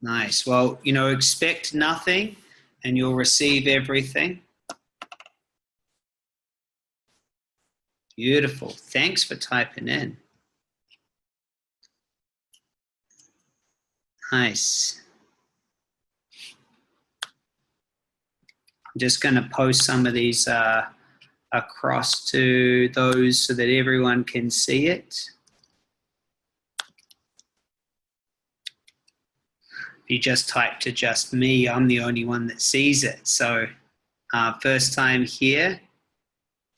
Nice. Well, you know, expect nothing and you'll receive everything. Beautiful. Thanks for typing in. Nice. I'm just going to post some of these uh, across to those so that everyone can see it. You just type to just me, I'm the only one that sees it. So uh, first time here.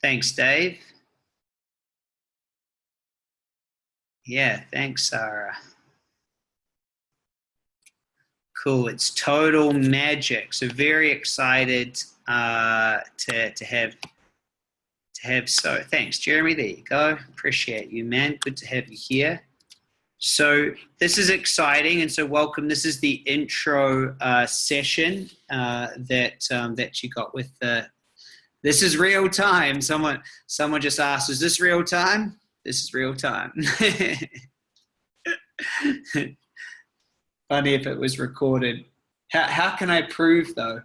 Thanks, Dave. Yeah, thanks, Sarah. Cool, it's total magic. So very excited uh, to, to have to have so thanks Jeremy there you go appreciate you man good to have you here so this is exciting, and so welcome. This is the intro uh, session uh, that um, that you got with the. This is real time. Someone someone just asked, "Is this real time?" This is real time. Funny if it was recorded. How how can I prove though?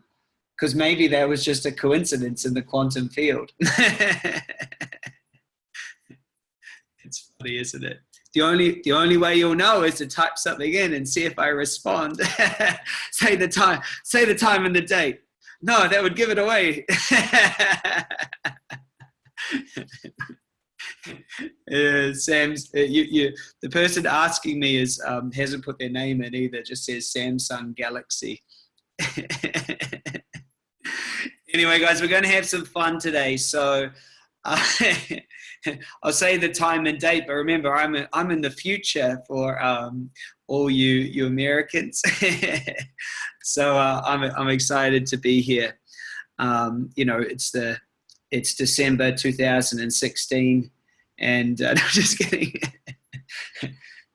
Because maybe that was just a coincidence in the quantum field. it's funny, isn't it? The only the only way you'll know is to type something in and see if I respond. say the time, say the time and the date. No, that would give it away. uh, Sam's uh, you, you the person asking me is um, hasn't put their name in either. Just says Samsung Galaxy. anyway, guys, we're going to have some fun today. So. Uh, I'll say the time and date, but remember, I'm a, I'm in the future for um, all you you Americans. so uh, I'm I'm excited to be here. Um, you know, it's the it's December 2016, and uh, no, I'm just kidding.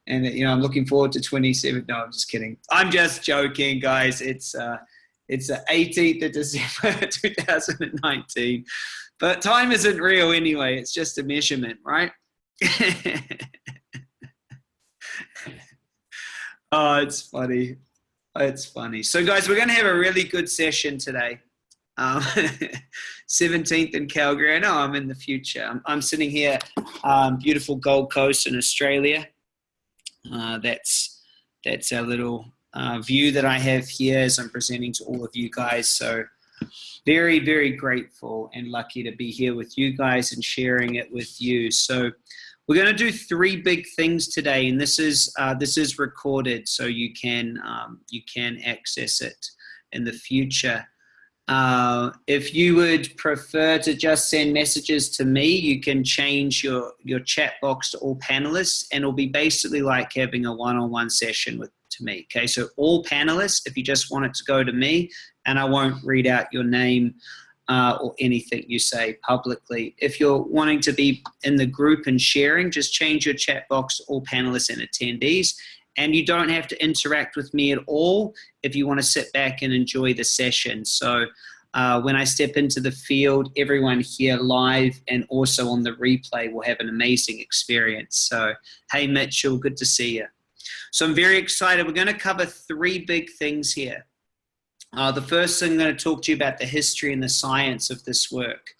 and you know, I'm looking forward to 27. No, I'm just kidding. I'm just joking, guys. It's uh, it's the 18th of December 2019. But time isn't real anyway, it's just a measurement, right? oh, it's funny. It's funny. So, guys, we're going to have a really good session today. Um, 17th in Calgary. I know I'm in the future. I'm, I'm sitting here, um, beautiful Gold Coast in Australia. Uh, that's that's our little uh, view that I have here as I'm presenting to all of you guys. So very, very grateful and lucky to be here with you guys and sharing it with you. So we're going to do three big things today, and this is uh, this is recorded, so you can um, you can access it in the future. Uh, if you would prefer to just send messages to me, you can change your, your chat box to all panelists and it'll be basically like having a one-on-one -on -one session with to me. Okay, so all panelists, if you just want it to go to me, and I won't read out your name uh, or anything you say publicly. If you're wanting to be in the group and sharing, just change your chat box to all panelists and attendees. And you don't have to interact with me at all if you want to sit back and enjoy the session. So uh, when I step into the field, everyone here live and also on the replay will have an amazing experience. So, hey Mitchell, good to see you. So I'm very excited. We're going to cover three big things here. Uh, the first thing I'm going to talk to you about the history and the science of this work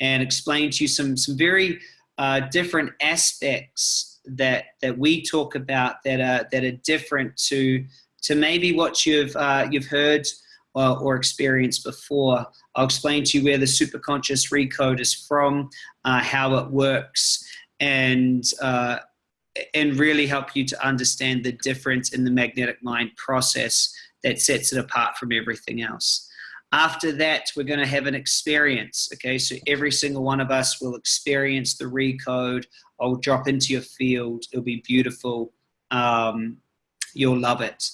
and explain to you some, some very uh, different aspects that, that we talk about that are, that are different to, to maybe what you've, uh, you've heard or, or, experienced before. I'll explain to you where the superconscious recode is from, uh, how it works, and uh, and really help you to understand the difference in the magnetic mind process that sets it apart from everything else. After that, we're going to have an experience. Okay, so every single one of us will experience the recode. I'll drop into your field. It'll be beautiful. Um, you'll love it.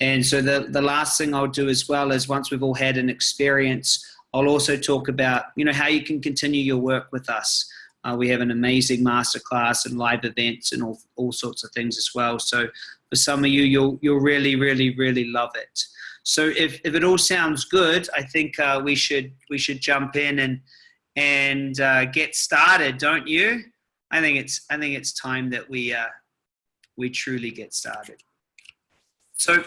And so the, the last thing I'll do as well is once we've all had an experience, I'll also talk about, you know, how you can continue your work with us. Uh, we have an amazing masterclass and live events and all, all sorts of things as well. So for some of you, you'll, you'll really, really, really love it. So if, if it all sounds good, I think uh, we should we should jump in and and uh, get started, don't you? I think it's I think it's time that we uh, we truly get started. So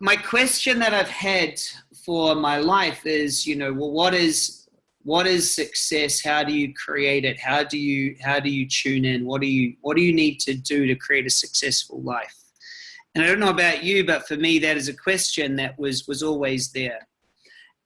my question that I've had for my life is, you know, well, what is what is success? How do you create it? How do you how do you tune in? What do you what do you need to do to create a successful life? And I don't know about you, but for me, that is a question that was was always there.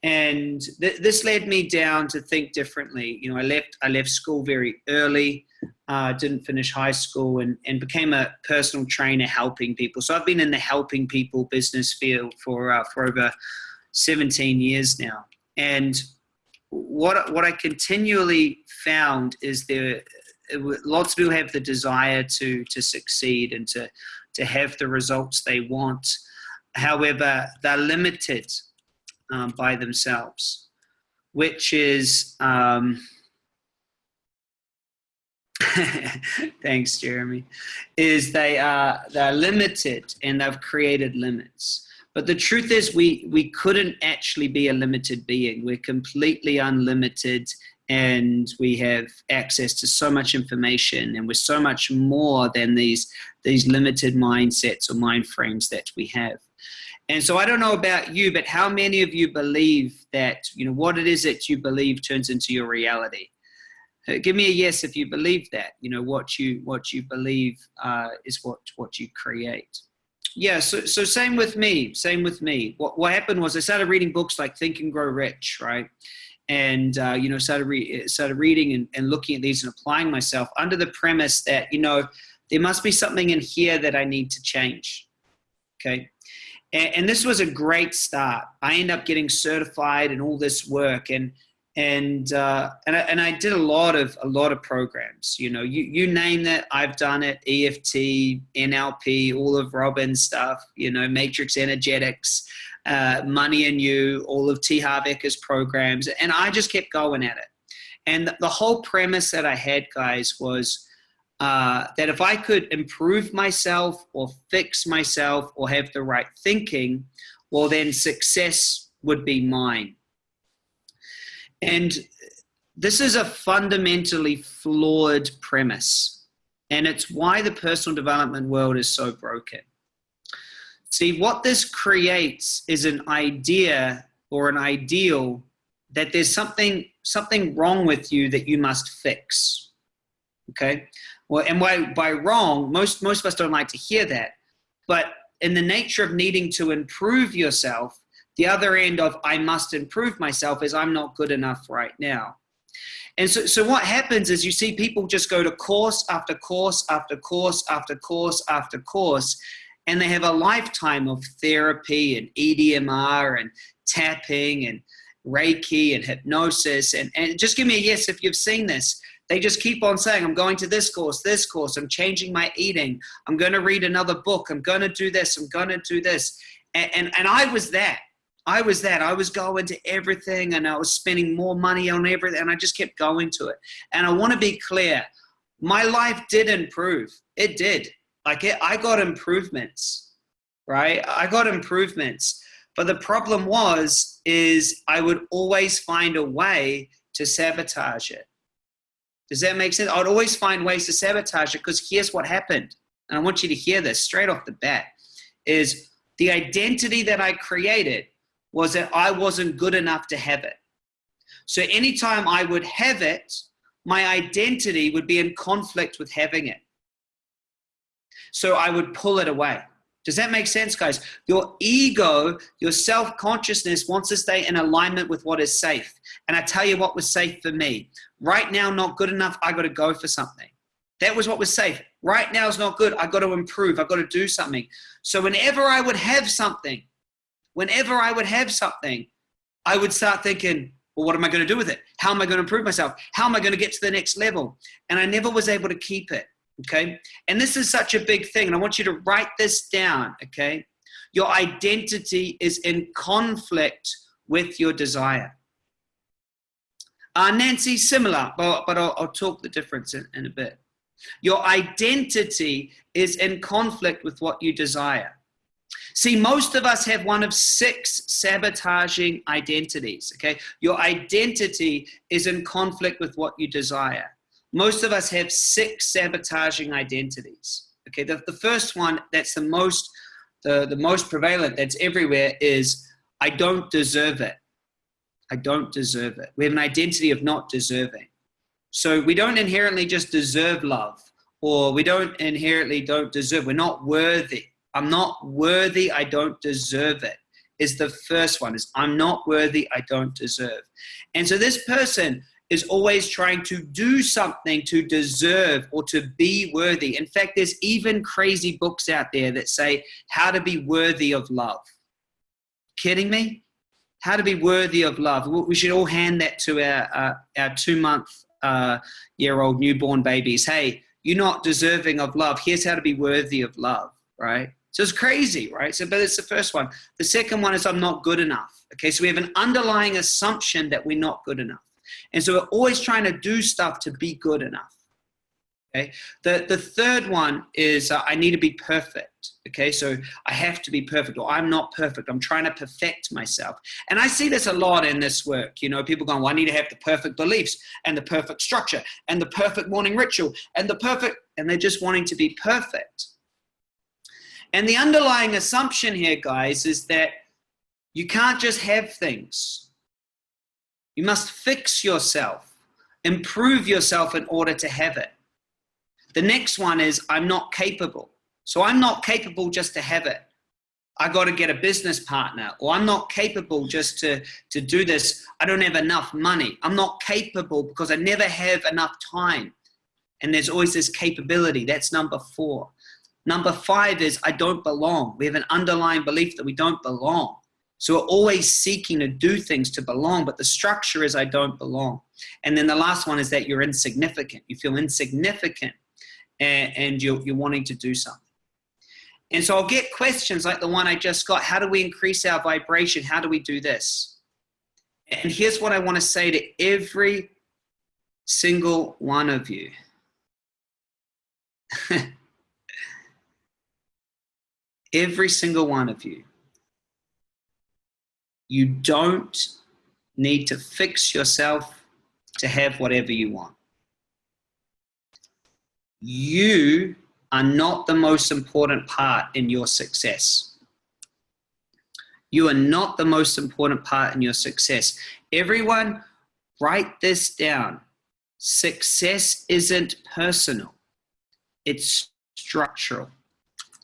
And th this led me down to think differently. You know, I left I left school very early, uh, didn't finish high school, and and became a personal trainer helping people. So I've been in the helping people business field for uh, for over 17 years now. And what what I continually found is there lots of people have the desire to to succeed and to to have the results they want. However, they're limited um, by themselves, which is um, thanks, Jeremy. Is they are they're limited and they've created limits. But the truth is we, we couldn't actually be a limited being. We're completely unlimited and we have access to so much information and we're so much more than these, these limited mindsets or mind frames that we have. And so I don't know about you, but how many of you believe that, you know, what it is that you believe turns into your reality? Uh, give me a yes if you believe that, you know, what you, what you believe uh, is what, what you create yeah so, so same with me same with me. What, what happened was i started reading books like think and grow rich right? And uh, you know started, re started reading and, and looking at these and applying myself under the premise that you know there must be something in here that i need to change okay? And, and this was a great start. I end up getting certified and all this work and and uh, and I, and I did a lot of a lot of programs. You know, you you name it, I've done it. EFT, NLP, all of Robbins' stuff. You know, Matrix Energetics, uh, Money and You, all of T. Harv Eker's programs, and I just kept going at it. And the whole premise that I had, guys, was uh, that if I could improve myself or fix myself or have the right thinking, well, then success would be mine and this is a fundamentally flawed premise. And it's why the personal development world is so broken. See, what this creates is an idea or an ideal that there's something something wrong with you that you must fix. Okay? Well, and by, by wrong, most, most of us don't like to hear that. But in the nature of needing to improve yourself, the other end of I must improve myself is I'm not good enough right now. And so, so what happens is you see people just go to course after course after course after course after course, and they have a lifetime of therapy and EDMR and tapping and Reiki and hypnosis. And, and just give me a yes if you've seen this. They just keep on saying, I'm going to this course, this course, I'm changing my eating, I'm going to read another book, I'm going to do this, I'm going to do this. And, and, and I was that. I was that. I was going to everything and I was spending more money on everything and I just kept going to it. And I want to be clear, my life did improve. It did. Like it, I got improvements, right? I got improvements. But the problem was, is I would always find a way to sabotage it. Does that make sense? I'd always find ways to sabotage it because here's what happened. And I want you to hear this straight off the bat is the identity that I created was that I wasn't good enough to have it. So anytime I would have it, my identity would be in conflict with having it. So I would pull it away. Does that make sense, guys? Your ego, your self-consciousness wants to stay in alignment with what is safe. And I tell you what was safe for me. Right now, not good enough, I got to go for something. That was what was safe. Right now is not good, I got to improve, I got to do something. So whenever I would have something, whenever I would have something, I would start thinking, well, what am I going to do with it? How am I going to improve myself? How am I going to get to the next level? And I never was able to keep it. Okay. And this is such a big thing. And I want you to write this down. Okay. Your identity is in conflict with your desire. Uh, Nancy, similar, but, but I'll, I'll talk the difference in, in a bit. Your identity is in conflict with what you desire. See, most of us have one of six sabotaging identities, okay? Your identity is in conflict with what you desire. Most of us have six sabotaging identities, okay? The, the first one that's the most the, the most prevalent that's everywhere is I don't deserve it. I don't deserve it. We have an identity of not deserving. So we don't inherently just deserve love or we don't inherently don't deserve. We're not worthy. I'm not worthy. I don't deserve it is the first one is I'm not worthy. I don't deserve. And so this person is always trying to do something to deserve or to be worthy. In fact, there's even crazy books out there that say how to be worthy of love. Kidding me? How to be worthy of love. We should all hand that to our, uh, our two month uh, year old newborn babies. Hey, you're not deserving of love. Here's how to be worthy of love, right? So it's crazy, right? So, but it's the first one. The second one is I'm not good enough. Okay, so we have an underlying assumption that we're not good enough. And so we're always trying to do stuff to be good enough. Okay. The, the third one is uh, I need to be perfect. Okay. So I have to be perfect or I'm not perfect. I'm trying to perfect myself. And I see this a lot in this work. You know, people going, well, I need to have the perfect beliefs and the perfect structure and the perfect morning ritual and the perfect, and they're just wanting to be perfect. And the underlying assumption here, guys, is that you can't just have things. You must fix yourself, improve yourself in order to have it. The next one is I'm not capable. So I'm not capable just to have it. I got to get a business partner, or I'm not capable just to, to do this. I don't have enough money. I'm not capable because I never have enough time. And there's always this capability. That's number four. Number five is I don't belong. We have an underlying belief that we don't belong. So we're always seeking to do things to belong, but the structure is I don't belong. And then the last one is that you're insignificant. You feel insignificant and, and you're, you're wanting to do something. And so I'll get questions like the one I just got. How do we increase our vibration? How do we do this? And here's what I want to say to every single one of you. every single one of you. You don't need to fix yourself to have whatever you want you are not the most important part in your success. You are not the most important part in your success. Everyone, write this down. Success isn't personal, it's structural.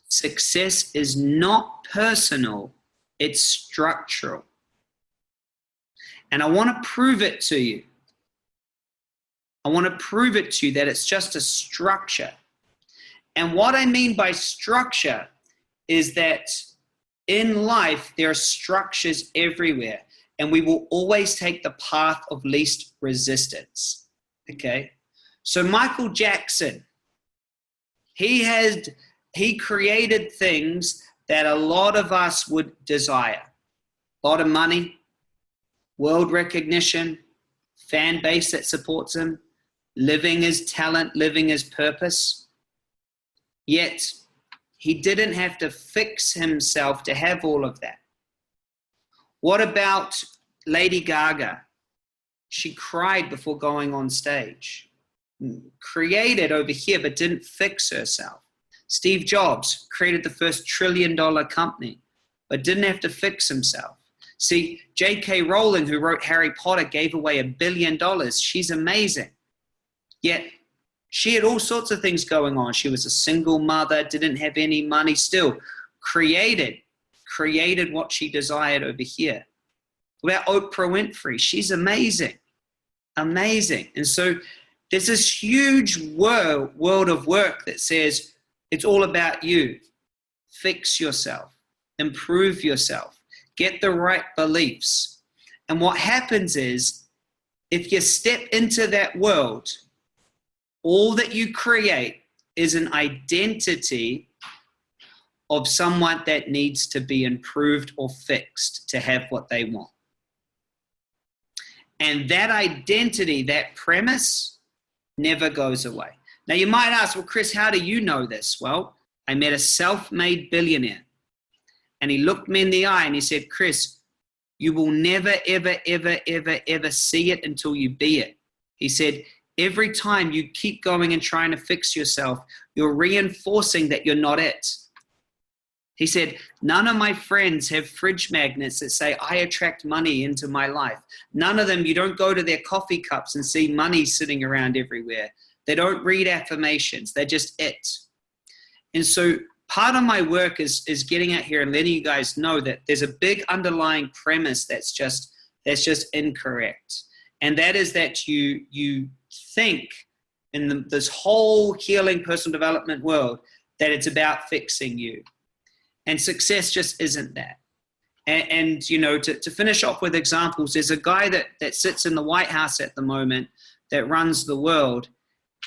Success is not personal, it's structural. And I want to prove it to you. I want to prove it to you that it's just a structure. And what I mean by structure is that in life, there are structures everywhere, and we will always take the path of least resistance. Okay? So, Michael Jackson, he has he created things that a lot of us would desire a lot of money, world recognition, fan base that supports him, living his talent, living his purpose. Yet, he didn't have to fix himself to have all of that. What about Lady Gaga? She cried before going on stage. Created over here, but didn't fix herself. Steve Jobs created the first trillion dollar company, but didn't have to fix himself. See, J.K. Rowling, who wrote Harry Potter, gave away a billion dollars. She's amazing. Yet she had all sorts of things going on. She was a single mother, didn't have any money, still created, created what she desired over here. About Oprah Winfrey, she's amazing, amazing. And so there's this huge world, world of work that says it's all about you. Fix yourself, improve yourself, get the right beliefs. And what happens is if you step into that world, all that you create is an identity of someone that needs to be improved or fixed to have what they want. And that identity, that premise, never goes away. Now, you might ask, well, Chris, how do you know this? Well, I met a self made billionaire, and he looked me in the eye and he said, Chris, you will never, ever, ever, ever, ever see it until you be it. He said, Every time you keep going and trying to fix yourself, you're reinforcing that you're not it. He said, None of my friends have fridge magnets that say, I attract money into my life. None of them, you don't go to their coffee cups and see money sitting around everywhere. They don't read affirmations, they're just it. And so part of my work is, is getting out here and letting you guys know that there's a big underlying premise that's just, that's just incorrect. And that is that you, you think in the, this whole healing personal development world that it's about fixing you and success just isn't that. And, and you know, to, to finish off with examples, there's a guy that, that sits in the White House at the moment that runs the world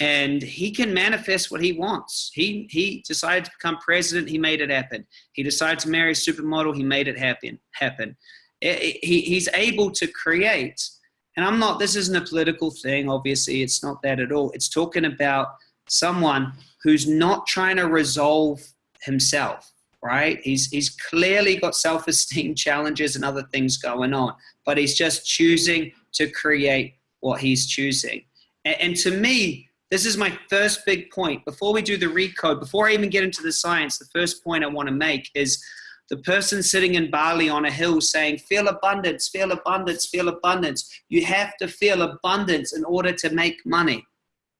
and he can manifest what he wants. He, he decided to become president, he made it happen. He decided to marry a supermodel, he made it happen. happen. Eh, eh, he, he's able to create, and I'm not, this isn't a political thing, obviously, it's not that at all. It's talking about someone who's not trying to resolve himself right? He's, he's clearly got self-esteem challenges and other things going on, but he's just choosing to create what he's choosing. And, and to me, this is my first big point. Before we do the recode, before I even get into the science, the first point I want to make is the person sitting in Bali on a hill saying, feel abundance, feel abundance, feel abundance. You have to feel abundance in order to make money.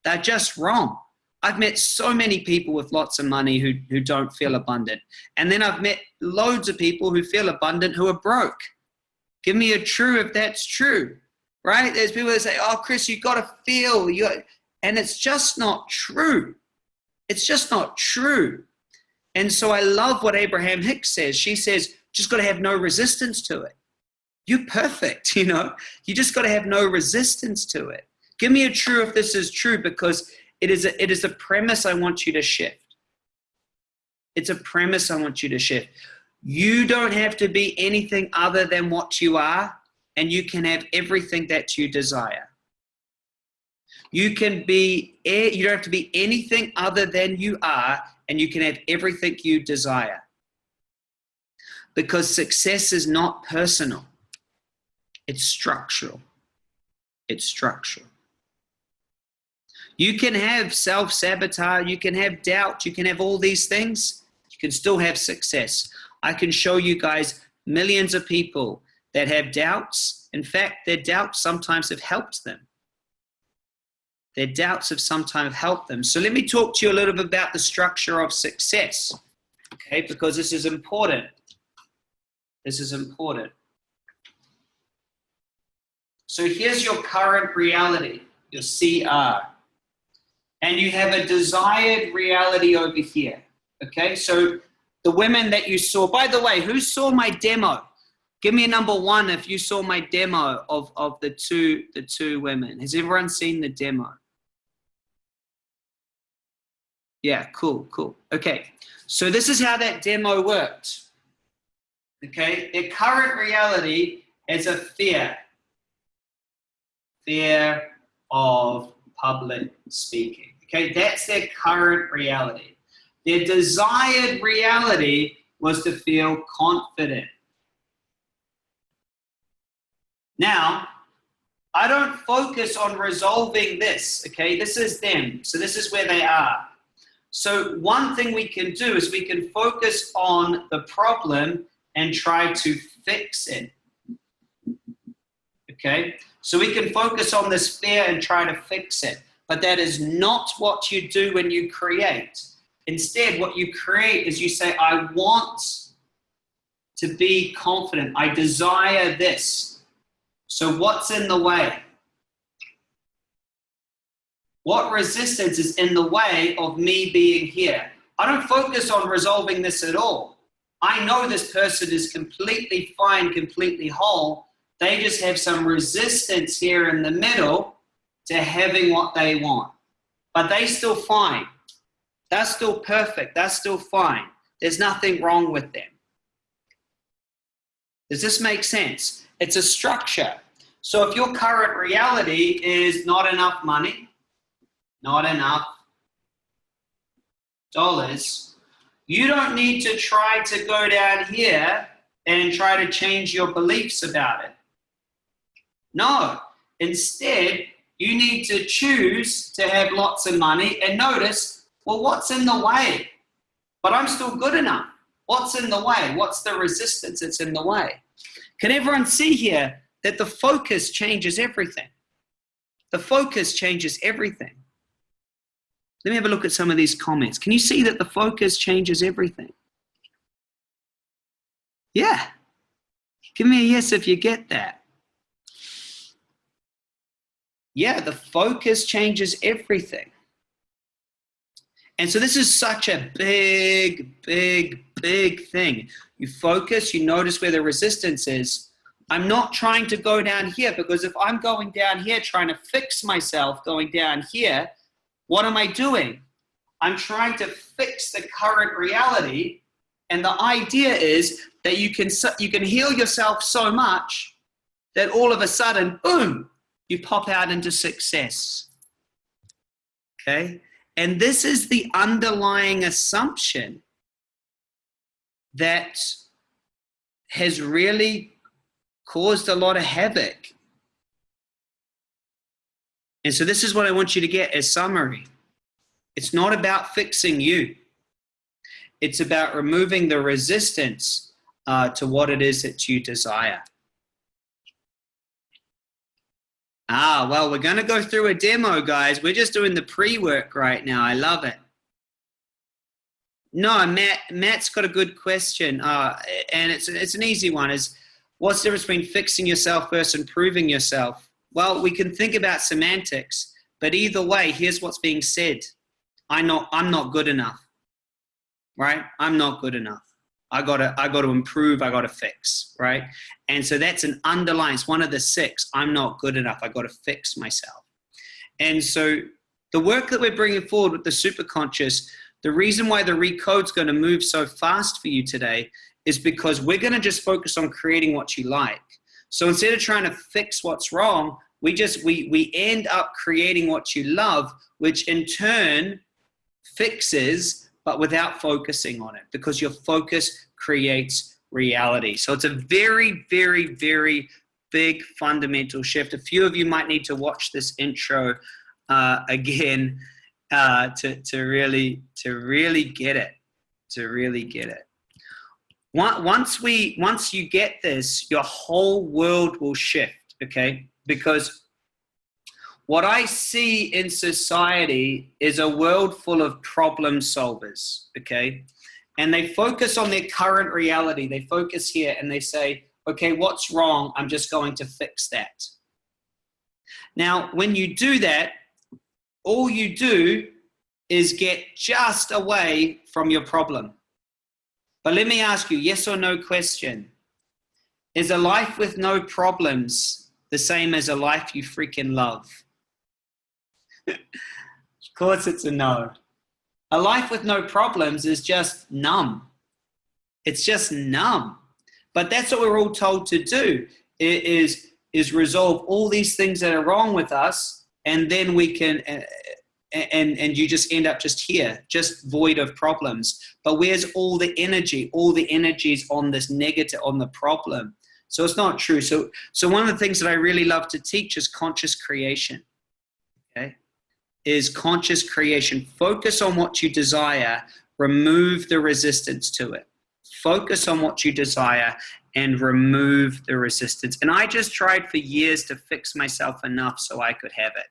They're just wrong. I've met so many people with lots of money who, who don't feel abundant. And then I've met loads of people who feel abundant who are broke. Give me a true if that's true, right? There's people that say, oh, Chris, you've got to feel. You and it's just not true. It's just not true. And so I love what Abraham Hicks says. She says, just got to have no resistance to it. You're perfect, you know? You just got to have no resistance to it. Give me a true if this is true because it is a, it is a premise I want you to shift. It's a premise I want you to shift. You don't have to be anything other than what you are, and you can have everything that you desire. You can be, you don't have to be anything other than you are, and you can have everything you desire. Because success is not personal, it's structural. It's structural. You can have self sabotage, you can have doubt, you can have all these things. You can still have success. I can show you guys millions of people that have doubts. In fact, their doubts sometimes have helped them. Their doubts have sometimes helped them. So let me talk to you a little bit about the structure of success, okay, because this is important. This is important. So here's your current reality, your CR and you have a desired reality over here. Okay, so the women that you saw, by the way, who saw my demo? Give me a number one if you saw my demo of, of the two the two women. Has everyone seen the demo? Yeah, cool, cool. Okay, so this is how that demo worked. Okay, their current reality is a fear. Fear of public speaking. Okay, that's their current reality. Their desired reality was to feel confident. Now, I don't focus on resolving this, okay? This is them, so this is where they are. So one thing we can do is we can focus on the problem and try to fix it, okay? So we can focus on this fear and try to fix it. But that is not what you do when you create. Instead, what you create is you say, I want to be confident. I desire this. So what's in the way? What resistance is in the way of me being here? I don't focus on resolving this at all. I know this person is completely fine, completely whole. They just have some resistance here in the middle to having what they want. But they still fine. That's still perfect. That's still fine. There's nothing wrong with them. Does this make sense? It's a structure. So if your current reality is not enough money, not enough dollars, you don't need to try to go down here and try to change your beliefs about it. No, instead, you need to choose to have lots of money and notice, well, what's in the way? But I'm still good enough. What's in the way? What's the resistance that's in the way? Can everyone see here that the focus changes everything? The focus changes everything. Let me have a look at some of these comments. Can you see that the focus changes everything? Yeah. Give me a yes if you get that. Yeah, the focus changes everything. And so this is such a big, big, big thing. You focus, you notice where the resistance is. I'm not trying to go down here because if I'm going down here trying to fix myself going down here, what am I doing? I'm trying to fix the current reality. And the idea is that you can, you can heal yourself so much that all of a sudden, boom, you pop out into success. Okay? And this is the underlying assumption that has really caused a lot of havoc. And so this is what I want you to get as summary. It's not about fixing you. It's about removing the resistance uh, to what it is that you desire. Ah, well, we're going to go through a demo, guys. We're just doing the pre-work right now. I love it. No, Matt. Matt's got a good question, uh, and it's it's an easy one. Is what's the difference between fixing yourself versus improving yourself? Well, we can think about semantics, but either way, here's what's being said: I'm not I'm not good enough, right? I'm not good enough. I gotta, I gotta improve, I gotta fix, right? And so that's an underlying, it's one of the six, I'm not good enough, I gotta fix myself. And so the work that we're bringing forward with the superconscious, the reason why the recode's gonna move so fast for you today is because we're gonna just focus on creating what you like. So instead of trying to fix what's wrong, we just, we, we end up creating what you love, which in turn fixes but without focusing on it because your focus creates reality. So it's a very, very, very big fundamental shift. A few of you might need to watch this intro uh, again uh, to, to really to really get it, to really get it. Once we once you get this, your whole world will shift. Okay, because what I see in society is a world full of problem solvers, okay? And they focus on their current reality. They focus here and they say, okay, what's wrong? I'm just going to fix that. Now, when you do that, all you do is get just away from your problem. But let me ask you, yes or no question. Is a life with no problems the same as a life you freaking love? of course it's a no. A life with no problems is just numb. It's just numb. But that's what we're all told to do is, is resolve all these things that are wrong with us and then we can uh, and and you just end up just here just void of problems but where's all the energy all the energies on this negative on the problem so it's not true so so one of the things that i really love to teach is conscious creation okay is conscious creation. Focus on what you desire, remove the resistance to it. Focus on what you desire and remove the resistance. And I just tried for years to fix myself enough so I could have it.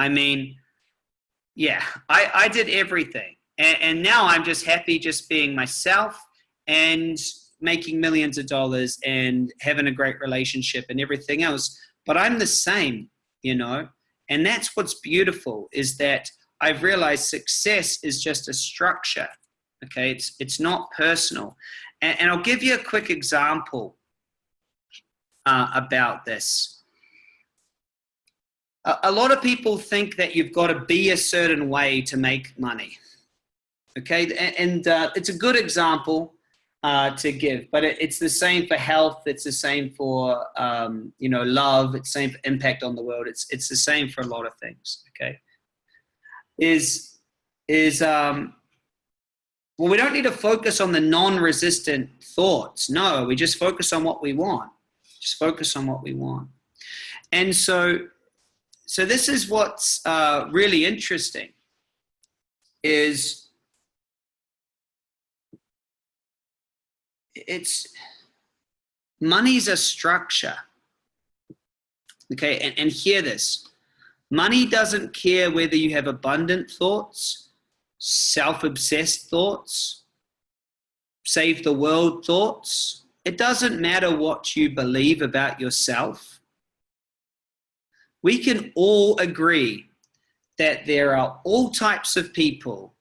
I mean, yeah, I, I did everything. And, and now I'm just happy just being myself and making millions of dollars and having a great relationship and everything else. But I'm the same, you know. And that's what's beautiful is that I've realized success is just a structure. Okay, it's, it's not personal. And, and I'll give you a quick example uh, about this. A, lot of people think that you've got to be a certain way to make money. Okay, and, and uh, it's a good example uh, to give. But it, it's the same for health. It's the same for um, you know love. It's same for impact on the world. It's it's the same for a lot of things. Okay, is is um, well, we don't need to focus on the non-resistant thoughts. No, we just focus on what we want. Just focus on what we want. And so, so this is what's uh, really interesting. Is it's money's a structure. Okay, and, and hear this. Money doesn't care whether you have abundant thoughts, self-obsessed thoughts, save the world thoughts. It doesn't matter what you believe about yourself. We can all agree that there are all types of people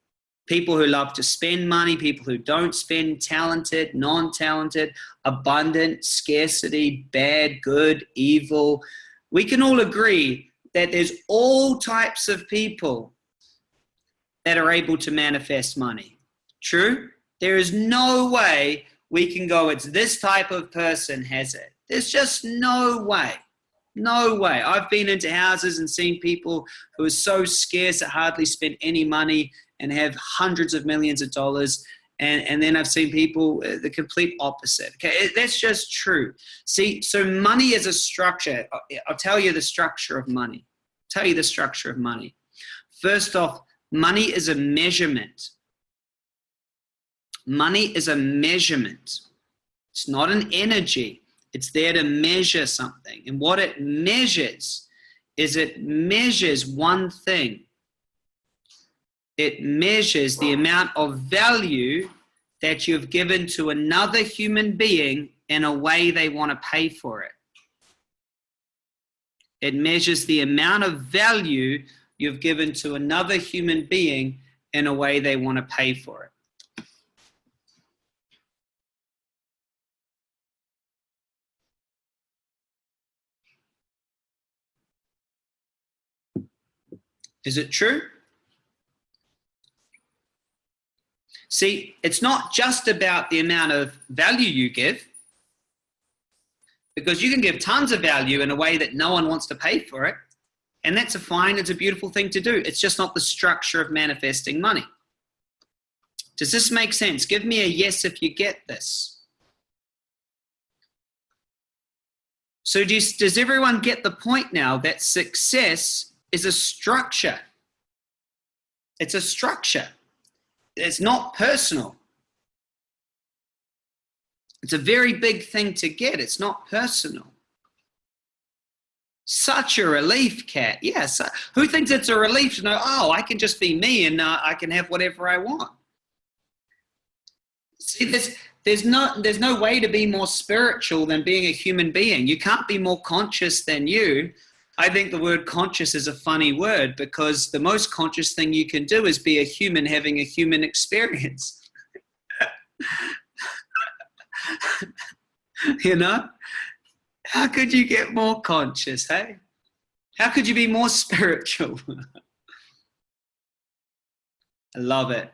people who love to spend money, people who don't spend, talented, non-talented, abundant, scarcity, bad, good, evil. We can all agree that there's all types of people that are able to manifest money. True? There is no way we can go, it's this type of person has it. There's just no way. No way. I've been into houses and seen people who are so scarce that hardly spend any money and have hundreds of millions of dollars. And, and then I've seen people uh, the complete opposite. Okay, that's just true. See, so money is a structure. I'll tell you the structure of money. I'll tell you the structure of money. First off, money is a measurement. Money is a measurement. It's not an energy. It's there to measure something. And what it measures is it measures one thing it measures the amount of value that you've given to another human being in a way they want to pay for it. It measures the amount of value you've given to another human being in a way they want to pay for it. Is it true? See, it's not just about the amount of value you give, because you can give tons of value in a way that no one wants to pay for it. And that's a fine, it's a beautiful thing to do. It's just not the structure of manifesting money. Does this make sense? Give me a yes if you get this. So does, does everyone get the point now that success is a structure? It's a structure. It's not personal. It's a very big thing to get. It's not personal. Such a relief, Cat. Yes. Who thinks it's a relief to know, oh, I can just be me and uh, I can have whatever I want? See, there's, there's, no, there's no way to be more spiritual than being a human being. You can't be more conscious than you. I think the word conscious is a funny word because the most conscious thing you can do is be a human having a human experience. you know? How could you get more conscious, hey? How could you be more spiritual? I love it.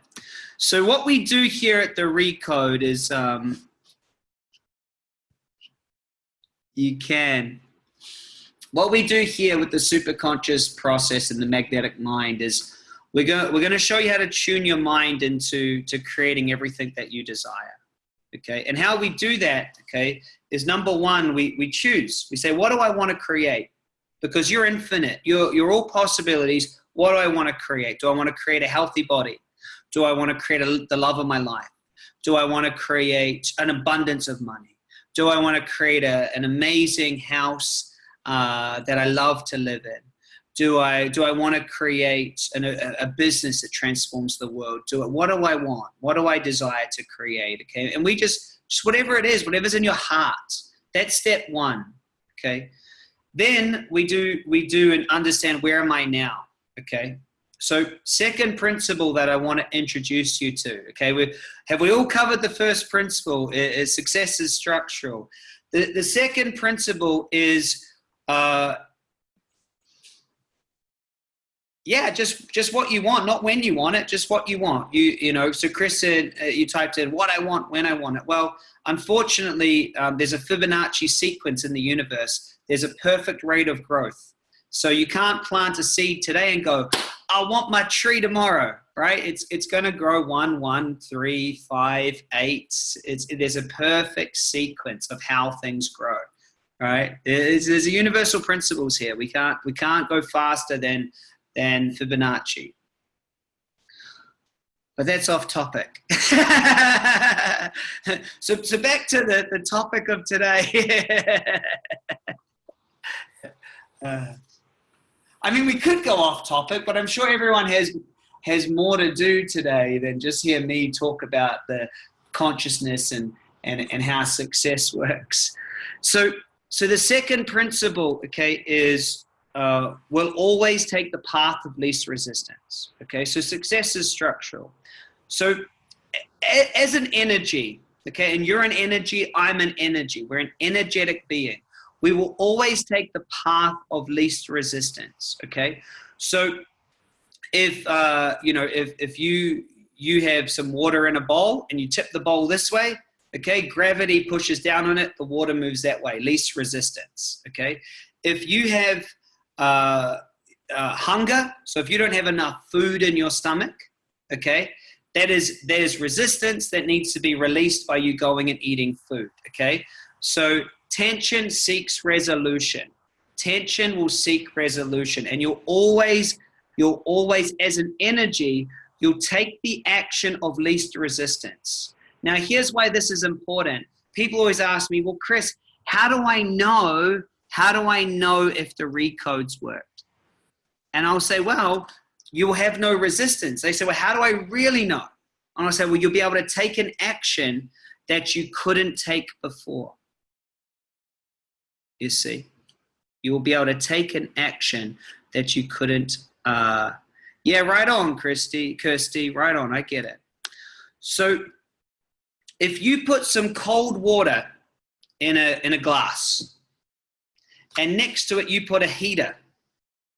So what we do here at the Recode is um, you can what we do here with the superconscious process and the magnetic mind is we're going, we're going to show you how to tune your mind into to creating everything that you desire. Okay, and how we do that, okay, is number one, we, we choose. We say, what do I want to create? Because you're infinite. You're, you're all possibilities. What do I want to create? Do I want to create a healthy body? Do I want to create a, the love of my life? Do I want to create an abundance of money? Do I want to create a, an amazing house uh, that I love to live in? Do I do I want to create an, a, a, business that transforms the world? Do it. What do I want? What do I desire to create? Okay, and we just just whatever it is, whatever's in your heart. That's step one. Okay, then we do we do and understand where am I now? Okay, so second principle that I want to introduce you to, okay, we have we all covered the first principle, is success is structural. The, the second principle is uh, yeah, just just what you want, not when you want it, just what you want. You you know. So Chris said uh, you typed in what I want when I want it. Well, unfortunately, um, there's a Fibonacci sequence in the universe. There's a perfect rate of growth. So you can't plant a seed today and go, I want my tree tomorrow, right? It's it's going to grow one, one, three, five, eight. It's there's a perfect sequence of how things grow right? There's, there's a universal principles here. We can't we can't go faster than than Fibonacci. But that's off topic. so, so back to the, the topic of today. uh, I mean, we could go off topic, but I'm sure everyone has has more to do today than just hear me talk about the consciousness and and, and how success works. So, so the second principle, okay, is uh, we'll always take the path of least resistance. Okay, so success is structural. So, as an energy, okay, and you're an energy, I'm an energy. We're an energetic being. We will always take the path of least resistance. Okay, so if uh, you know if if you you have some water in a bowl and you tip the bowl this way, okay, gravity pushes down on it, the water moves that way, least resistance, okay? If you have uh, uh, hunger, so if you don't have enough food in your stomach, okay, that is, there's resistance that needs to be released by you going and eating food, okay? So tension seeks resolution. Tension will seek resolution and you'll always, you'll always, as an energy, you'll take the action of least resistance. Now, here's why this is important. People always ask me, well, Chris, how do I know, how do I know if the recodes worked? And I'll say, well, you'll have no resistance. They say, well, how do I really know? And I'll say, well, you'll be able to take an action that you couldn't take before. You see, you will be able to take an action that you couldn't uh, yeah, right on, Christy, Kirsty, right on. I get it. So if you put some cold water in a, in a glass and next to it you put a heater,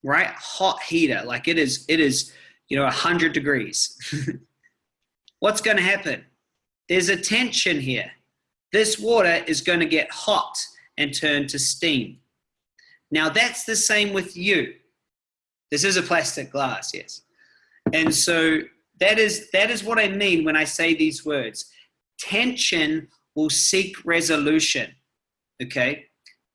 right? Hot heater, like it is, it is, you know, 100 degrees. What's going to happen? There's a tension here. This water is going to get hot and turn to steam. Now that's the same with you. This is a plastic glass, yes. And so that is that is what I mean when I say these words. Tension will seek resolution. Okay?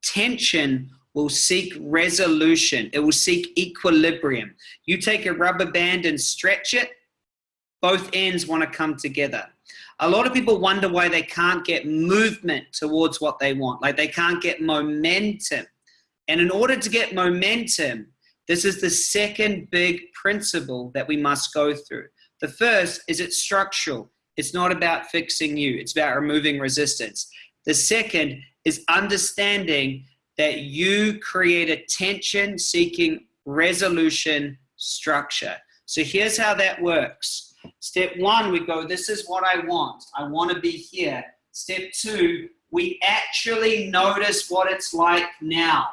Tension will seek resolution. It will seek equilibrium. You take a rubber band and stretch it, both ends want to come together. A lot of people wonder why they can't get movement towards what they want. Like they can't get momentum. And in order to get momentum, this is the second big principle that we must go through. The first is it's structural. It's not about fixing you. It's about removing resistance. The second is understanding that you create a tension seeking resolution structure. So here's how that works. Step one, we go, this is what I want. I want to be here. Step two, we actually notice what it's like now.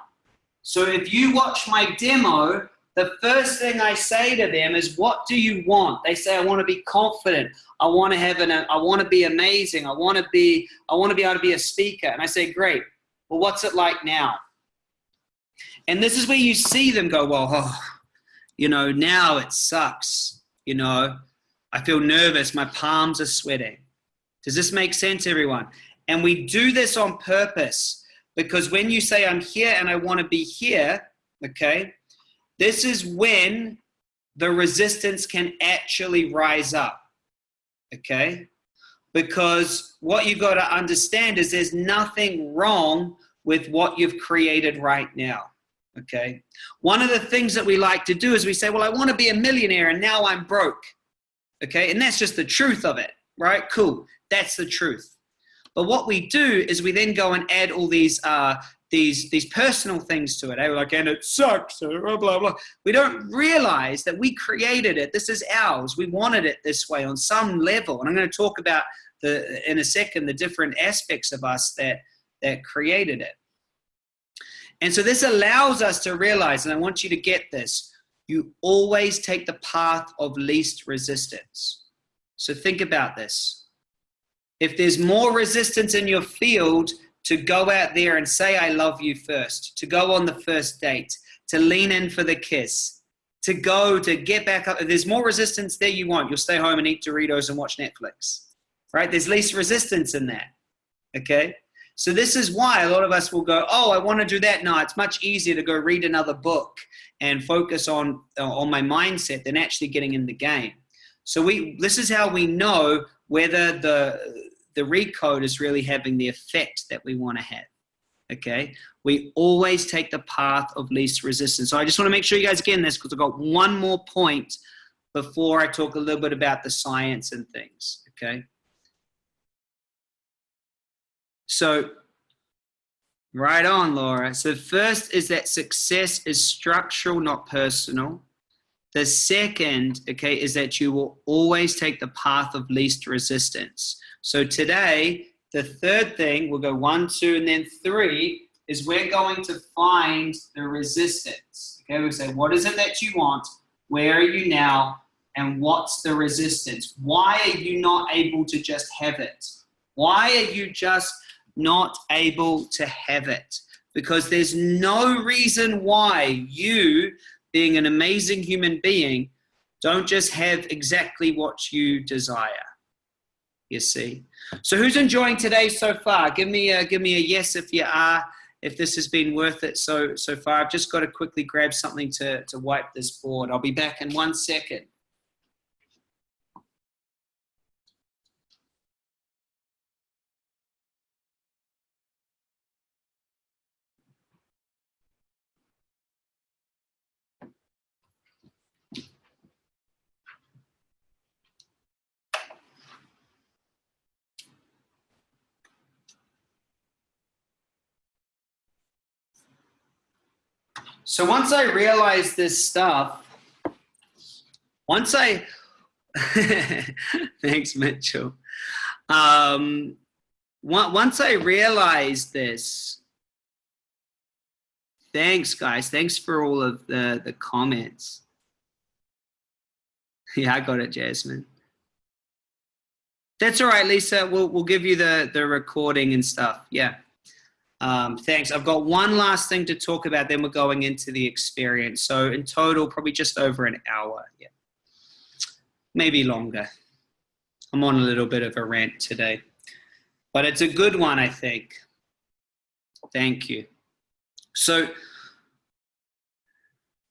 So if you watch my demo, the first thing I say to them is, what do you want? They say, I want to be confident. I want to have an, I want to be amazing. I want to be, I want to be able to be a speaker. And I say, great. Well, what's it like now? And this is where you see them go, well, oh, you know, now it sucks. You know, I feel nervous. My palms are sweating. Does this make sense, everyone? And we do this on purpose because when you say, I'm here and I want to be here, okay, this is when the resistance can actually rise up, okay? Because what you got to understand is there's nothing wrong with what you've created right now, okay? One of the things that we like to do is we say, well, I want to be a millionaire and now I'm broke, okay? And that's just the truth of it, right? Cool, that's the truth. But what we do is we then go and add all these uh, these these personal things to it. Eh? Like, and it sucks, blah, blah, blah. We don't realize that we created it. This is ours. We wanted it this way on some level. And I'm going to talk about the in a second the different aspects of us that that created it. And so this allows us to realize, and I want you to get this, you always take the path of least resistance. So think about this. If there's more resistance in your field, to go out there and say, I love you first, to go on the first date, to lean in for the kiss, to go, to get back up. If there's more resistance there you want, you'll stay home and eat Doritos and watch Netflix, right? There's least resistance in that, okay? So this is why a lot of us will go, oh, I want to do that. No, it's much easier to go read another book and focus on, uh, on my mindset than actually getting in the game. So we, this is how we know whether the, the recode is really having the effect that we want to have. Okay, we always take the path of least resistance. So I just want to make sure you guys get this because I've got one more point before I talk a little bit about the science and things. Okay, so right on, Laura. So first is that success is structural, not personal. The second, okay, is that you will always take the path of least resistance. So today, the third thing, we'll go one, two, and then three, is we're going to find the resistance. Okay, we'll say, what is it that you want? Where are you now? And what's the resistance? Why are you not able to just have it? Why are you just not able to have it? Because there's no reason why you being an amazing human being, don't just have exactly what you desire. You see. So who's enjoying today so far? Give me a give me a yes if you are. If this has been worth it so so far. I've just got to quickly grab something to to wipe this board. I'll be back in one second. So once I realized this stuff, once I, thanks, Mitchell. Um, once I realized this, thanks, guys. Thanks for all of the, the comments. Yeah, I got it, Jasmine. That's all right, Lisa. We'll, we'll give you the, the recording and stuff. Yeah. Um, thanks. I've got one last thing to talk about, then we're going into the experience. So in total, probably just over an hour. Yeah, maybe longer. I'm on a little bit of a rant today, but it's a good one, I think. Thank you. So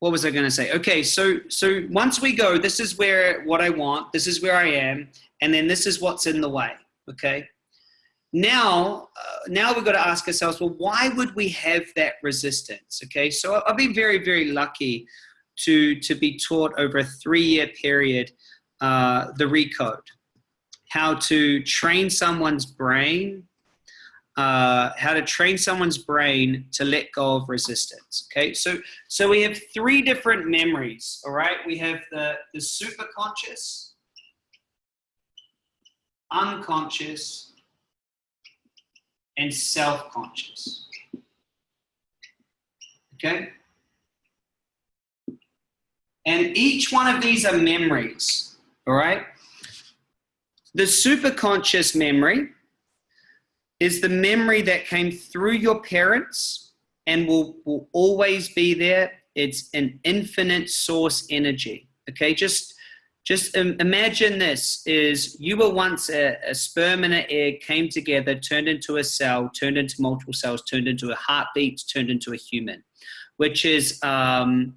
what was I going to say? Okay, so so once we go, this is where what I want, this is where I am, and then this is what's in the way. Okay, now uh, now we've got to ask ourselves well why would we have that resistance okay? So i've been very very lucky to to be taught over a three-year period uh, the recode. How to train someone's brain uh, how to train someone's brain to let go of resistance okay? So so we have three different memories all right? We have the the superconscious unconscious and self-conscious. Okay? And each one of these are memories, all right? The superconscious memory is the memory that came through your parents and will, will always be there. It's an infinite source energy, okay? Just just imagine this is you were once a, a, sperm and an egg came together, turned into a cell, turned into multiple cells, turned into a heartbeat, turned into a human, which is um,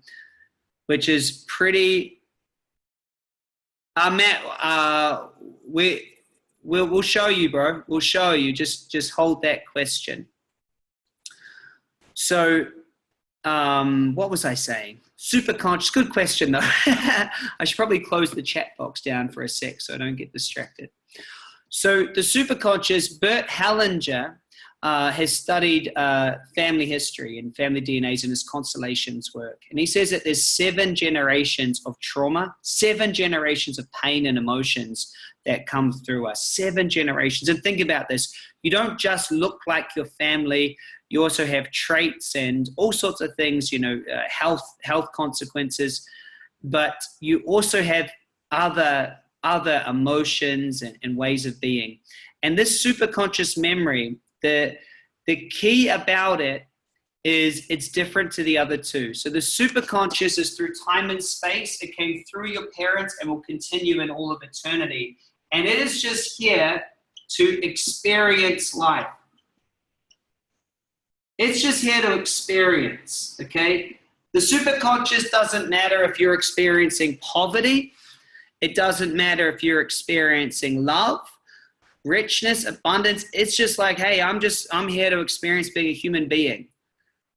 which is pretty. Uh, Matt, uh, we we'll we'll show you, bro. We'll show you. Just just hold that question. So, um, what was I saying? Super conscious. Good question, though. I should probably close the chat box down for a sec so I don't get distracted. So the super conscious, Bert Hellinger uh, has studied uh, family history and family DNAs in his constellations work. And he says that there's seven generations of trauma, seven generations of pain and emotions that come through us, seven generations. And think about this. You don't just look like your family, you also have traits and all sorts of things, you know, uh, health health consequences, but you also have other other emotions and, and ways of being. And this superconscious memory, the the key about it is it's different to the other two. So the superconscious is through time and space. It came through your parents and will continue in all of eternity. And it is just here to experience life. It's just here to experience, okay? The superconscious doesn't matter if you're experiencing poverty. It doesn't matter if you're experiencing love. richness, abundance. It's just like, hey, I'm just, I'm here to experience being a human being.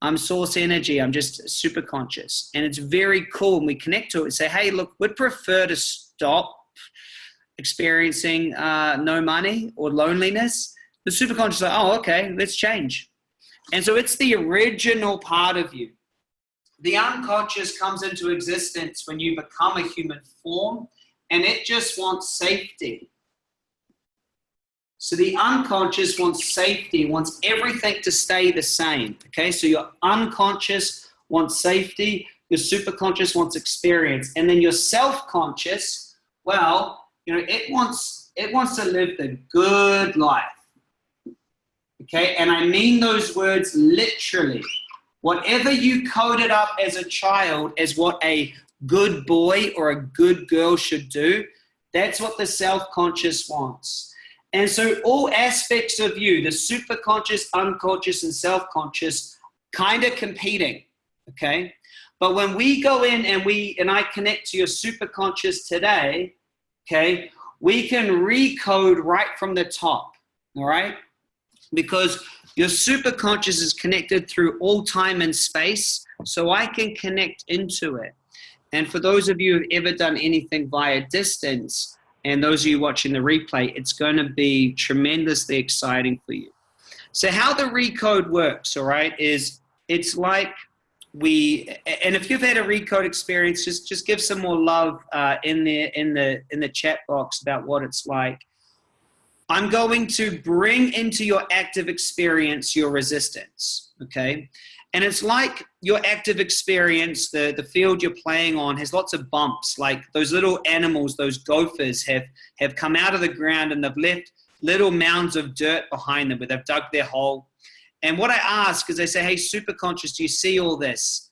I'm source energy. I'm just super conscious. And it's very cool. And we connect to it and say, hey, look, we'd prefer to stop experiencing uh, no money or loneliness. The superconscious is like, oh, okay, let's change. And so it's the original part of you. The unconscious comes into existence when you become a human form and it just wants safety. So the unconscious wants safety, wants everything to stay the same. Okay, so your unconscious wants safety, your superconscious wants experience, and then your self-conscious, well, you know, it wants it wants to live the good life. Okay, and I mean those words literally. Whatever you coded up as a child as what a good boy or a good girl should do, that's what the self-conscious wants. And so all aspects of you, the superconscious, unconscious, and self-conscious, kind of competing, okay? But when we go in and we and I connect to your superconscious today, okay, we can recode right from the top, all right? Because your superconscious is connected through all time and space, so I can connect into it. And for those of you who've ever done anything via distance, and those of you watching the replay, it's going to be tremendously exciting for you. So how the recode works, all right, is it's like we, and if you've had a recode experience, just just give some more love uh, in the in the in the chat box about what it's like. I'm going to bring into your active experience your resistance, okay? And it's like your active experience, the, the field you're playing on has lots of bumps, like those little animals, those gophers have, have come out of the ground and they've left little mounds of dirt behind them where they've dug their hole. And what I ask is I say, hey, superconscious, do you see all this?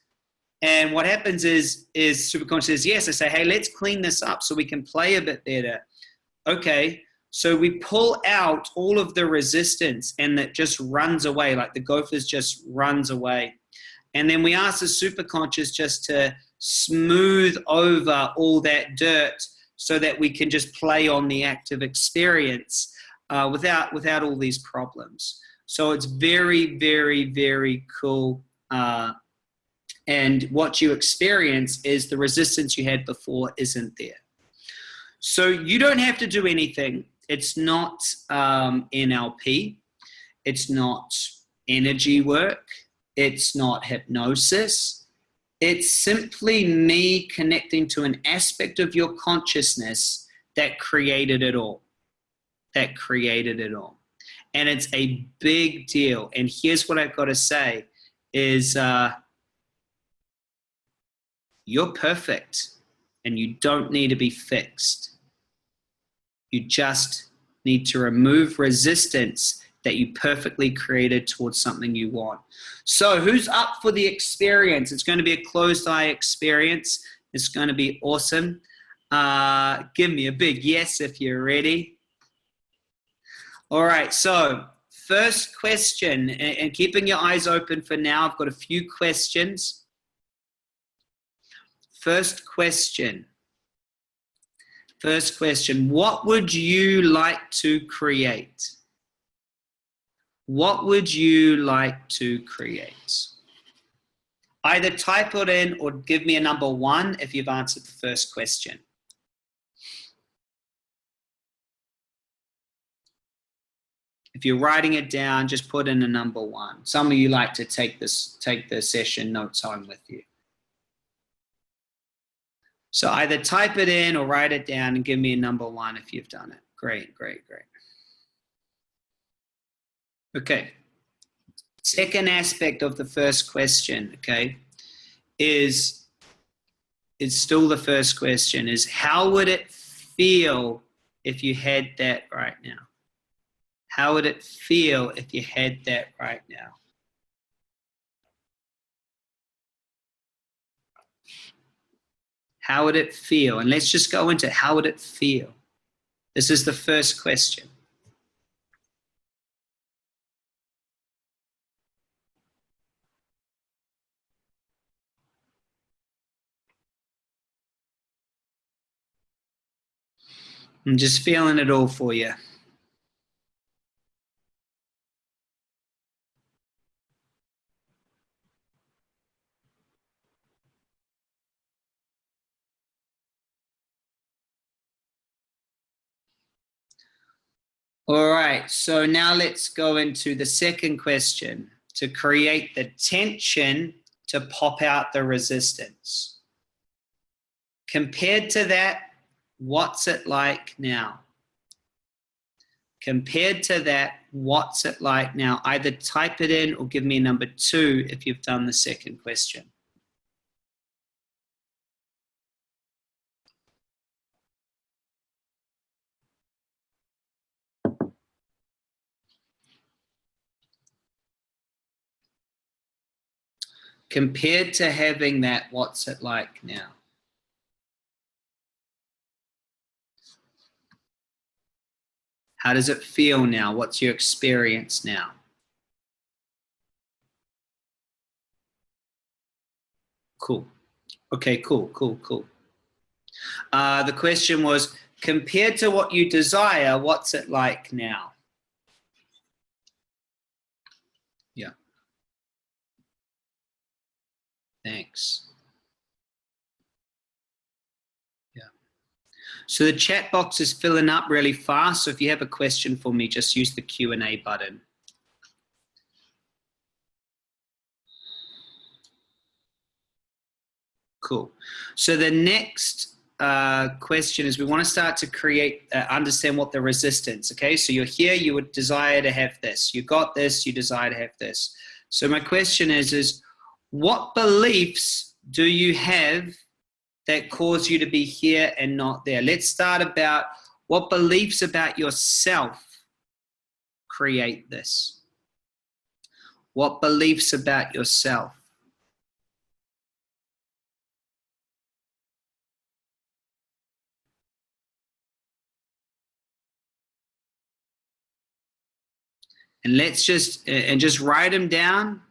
And what happens is, is superconscious says, yes. I say, hey, let's clean this up so we can play a bit better. Okay, so we pull out all of the resistance and that just runs away, like the gophers just runs away. And then we ask the superconscious just to smooth over all that dirt so that we can just play on the active experience uh, without, without all these problems. So it's very, very, very cool. Uh, and what you experience is the resistance you had before isn't there. So you don't have to do anything it's not um, NLP. It's not energy work. It's not hypnosis. It's simply me connecting to an aspect of your consciousness that created it all. That created it all. And it's a big deal. And here's what I've got to say is uh, you're perfect and you don't need to be fixed. You just need to remove resistance that you perfectly created towards something you want. So who's up for the experience? It's going to be a closed eye experience. It's going to be awesome. Uh, give me a big yes if you're ready. All right, so first question, and, and keeping your eyes open for now, I've got a few questions. First question. First question, what would you like to create? What would you like to create? Either type it in or give me a number one if you've answered the first question. If you're writing it down, just put in a number one. Some of you like to take this, take the session notes home with you. So either type it in or write it down and give me a number one if you've done it. Great, great, great. Okay. Second aspect of the first question, okay, is it's still the first question is how would it feel if you had that right now? How would it feel if you had that right now? How would it feel? And let's just go into how would it feel? This is the first question. I'm just feeling it all for you. All right, so now let's go into the second question to create the tension to pop out the resistance. Compared to that, what's it like now? Compared to that, what's it like now? Either type it in or give me number two if you've done the second question. Compared to having that, what's it like now? How does it feel now? What's your experience now? Cool. Okay, cool, cool, cool. Uh, the question was, compared to what you desire, what's it like now? Thanks. Yeah. So the chat box is filling up really fast. So if you have a question for me, just use the Q&A button. Cool. So the next uh, question is we want to start to create, uh, understand what the resistance, okay? So you're here, you would desire to have this. You got this, you desire to have this. So my question is, is what beliefs do you have that cause you to be here and not there? Let's start about what beliefs about yourself create this. What beliefs about yourself? And let's just, and just write them down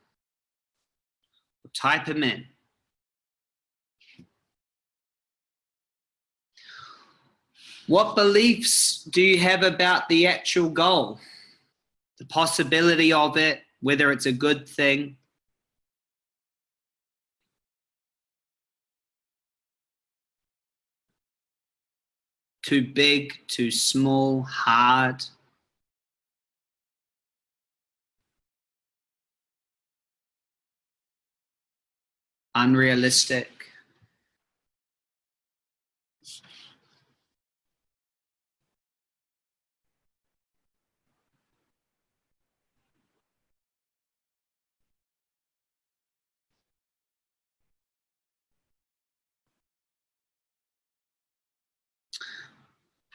type them in. What beliefs do you have about the actual goal? The possibility of it, whether it's a good thing. Too big, too small, hard. Unrealistic.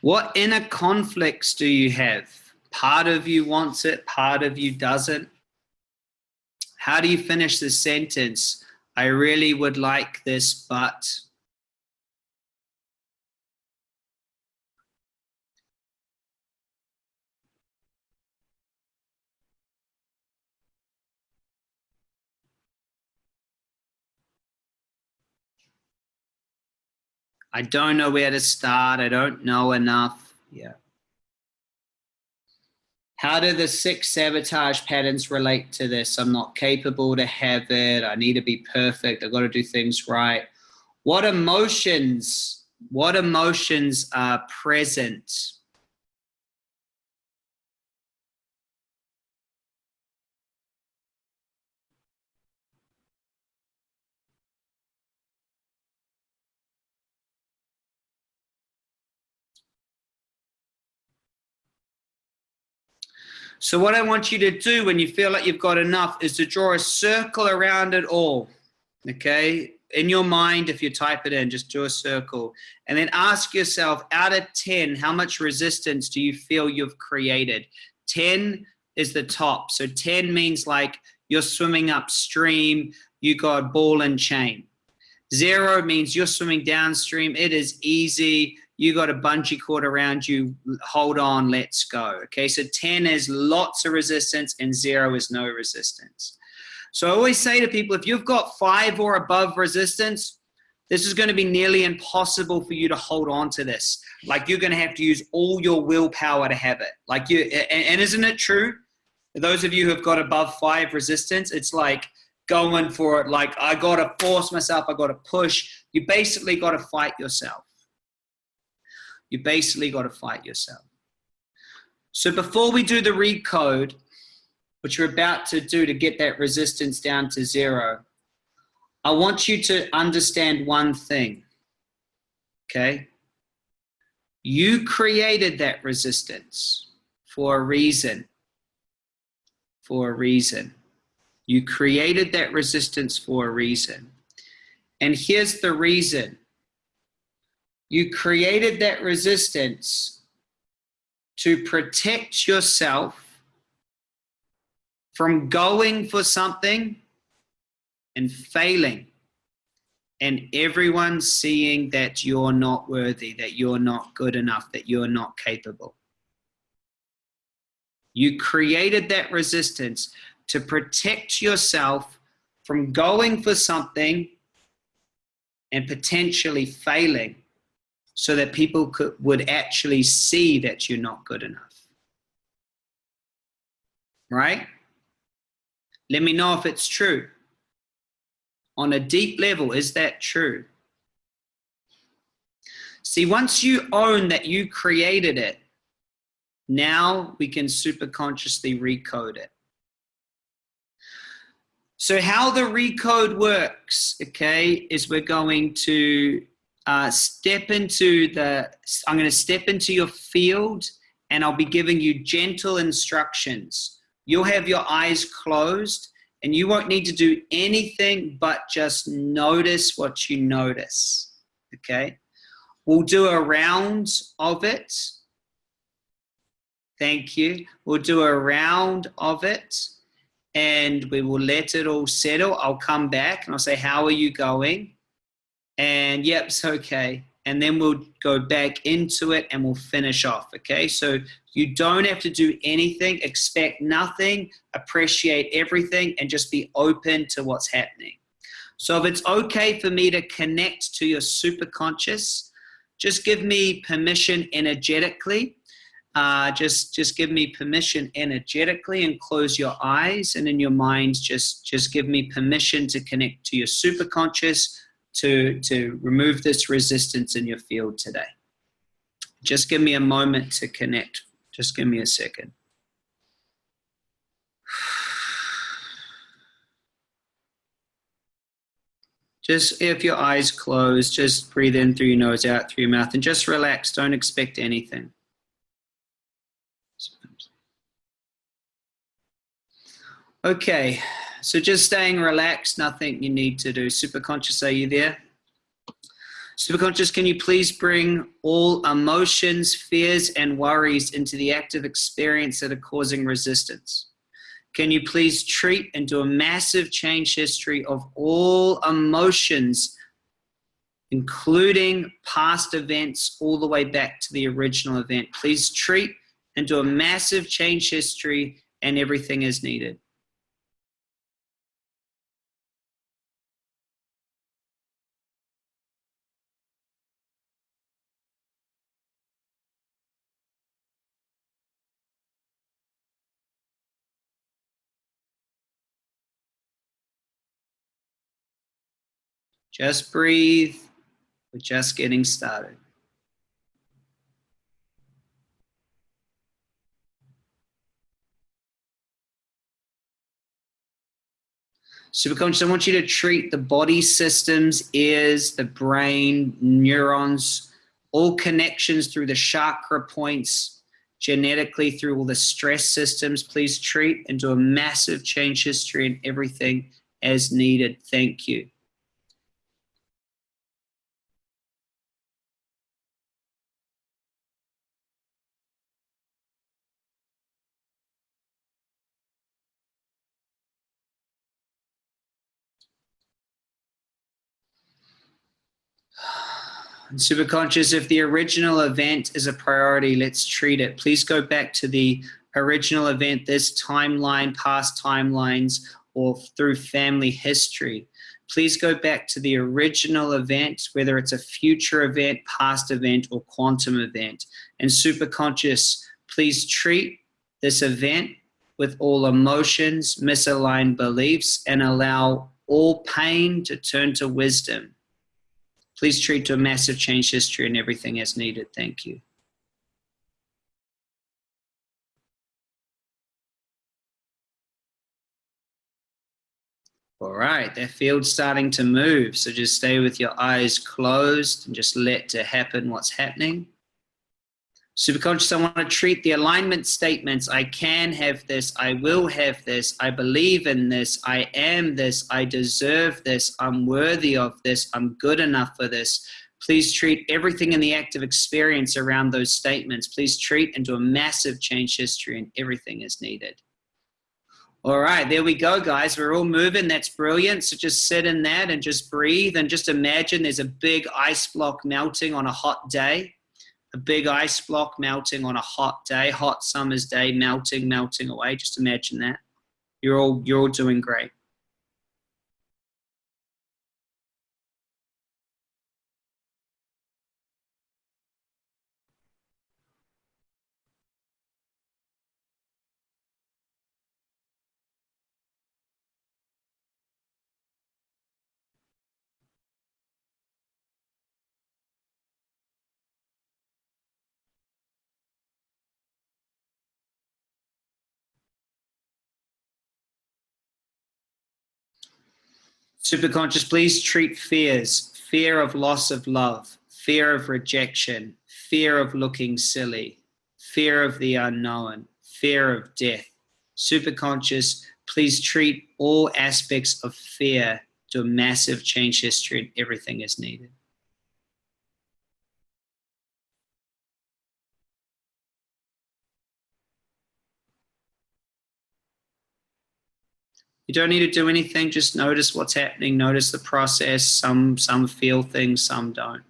What inner conflicts do you have? Part of you wants it, part of you doesn't. How do you finish the sentence? I really would like this, but I don't know where to start. I don't know enough. Yeah. How do the six sabotage patterns relate to this? I'm not capable to have it. I need to be perfect. I've got to do things right. What emotions, what emotions are present? So what I want you to do when you feel like you've got enough is to draw a circle around it all, okay? In your mind, if you type it in, just do a circle. And then ask yourself, out of 10, how much resistance do you feel you've created? 10 is the top. So 10 means like you're swimming upstream, you got ball and chain. Zero means you're swimming downstream, it is easy, you got a bungee cord around you, hold on, let's go. Okay, so 10 is lots of resistance and zero is no resistance. So I always say to people, if you've got five or above resistance, this is going to be nearly impossible for you to hold on to this. Like you're going to have to use all your willpower to have it. Like you, and, and isn't it true? Those of you who have got above five resistance, it's like going for it. Like I got to force myself. I got to push. You basically got to fight yourself. You basically got to fight yourself. So before we do the recode, which we're about to do to get that resistance down to zero, I want you to understand one thing, okay? You created that resistance for a reason, for a reason. You created that resistance for a reason. And here's the reason. You created that resistance to protect yourself from going for something and failing and everyone seeing that you're not worthy, that you're not good enough, that you're not capable. You created that resistance to protect yourself from going for something and potentially failing so that people could, would actually see that you're not good enough. Right? Let me know if it's true. On a deep level, is that true? See, once you own that you created it, now we can super consciously recode it. So how the recode works, okay, is we're going to uh, step into the, I'm going to step into your field and I'll be giving you gentle instructions You'll have your eyes closed and you won't need to do anything but just notice what you notice. Okay. We'll do a round of it. Thank you. We'll do a round of it and we will let it all settle. I'll come back and I'll say, how are you going? And yep, it's okay and then we'll go back into it and we'll finish off, okay? So you don't have to do anything, expect nothing, appreciate everything, and just be open to what's happening. So if it's okay for me to connect to your super conscious, just give me permission energetically. Uh, just, just give me permission energetically and close your eyes and in your mind, just, just give me permission to connect to your super conscious, to, to remove this resistance in your field today. Just give me a moment to connect. Just give me a second. Just if your eyes closed, just breathe in through your nose, out through your mouth, and just relax. Don't expect anything. Okay, so just staying relaxed, nothing you need to do. Superconscious, are you there? Superconscious, can you please bring all emotions, fears, and worries into the active experience that are causing resistance? Can you please treat and do a massive change history of all emotions, including past events, all the way back to the original event? Please treat and do a massive change history and everything is needed. Just breathe. We're just getting started. Superconscious, I want you to treat the body systems, ears, the brain, neurons, all connections through the chakra points, genetically through all the stress systems. Please treat and do a massive change history and everything as needed. Thank you. Super conscious if the original event is a priority let's treat it. Please go back to the original event this timeline past timelines or through family history. Please go back to the original event whether it's a future event past event or quantum event. And super conscious please treat this event with all emotions misaligned beliefs and allow all pain to turn to wisdom Please treat to a massive change history and everything as needed. Thank you. All right, that field's starting to move. So just stay with your eyes closed and just let to happen what's happening. Superconscious, I want to treat the alignment statements. I can have this. I will have this. I believe in this. I am this. I deserve this. I'm worthy of this. I'm good enough for this. Please treat everything in the active experience around those statements. Please treat and do a massive change history and everything is needed. All right, there we go, guys. We're all moving. That's brilliant. So just sit in that and just breathe and just imagine there's a big ice block melting on a hot day. A big ice block melting on a hot day, hot summer's day, melting, melting away. Just imagine that. You're all, you're all doing great. Superconscious, please treat fears, fear of loss of love, fear of rejection, fear of looking silly, fear of the unknown, fear of death. Superconscious, please treat all aspects of fear to a massive change history and everything is needed. You don't need to do anything, just notice what's happening, notice the process. Some, some feel things, some don't.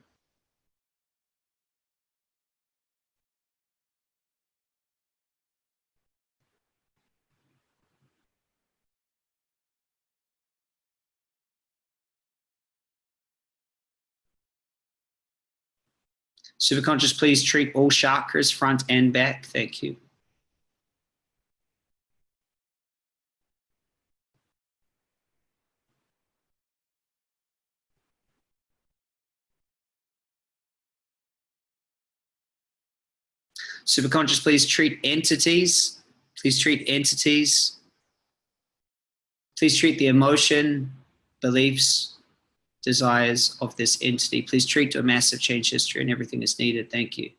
Superconscious, please treat all chakras front and back. Thank you. Superconscious, please treat entities. Please treat entities. Please treat the emotion, beliefs, desires of this entity. Please treat to a massive change history and everything is needed. Thank you.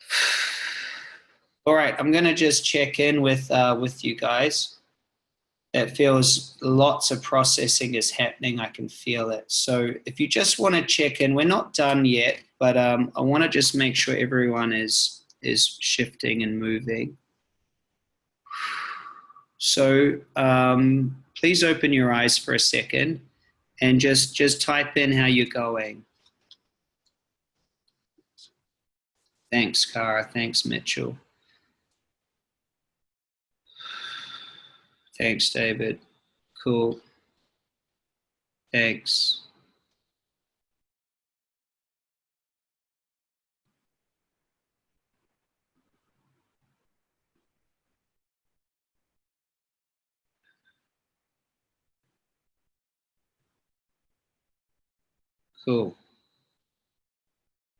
All right, I'm gonna just check in with uh, with you guys it feels lots of processing is happening. I can feel it. So if you just want to check in, we're not done yet, but um, I want to just make sure everyone is is shifting and moving. So um, please open your eyes for a second and just just type in how you're going. Thanks, Cara. Thanks, Mitchell. Thanks, David. Cool. Thanks. Cool.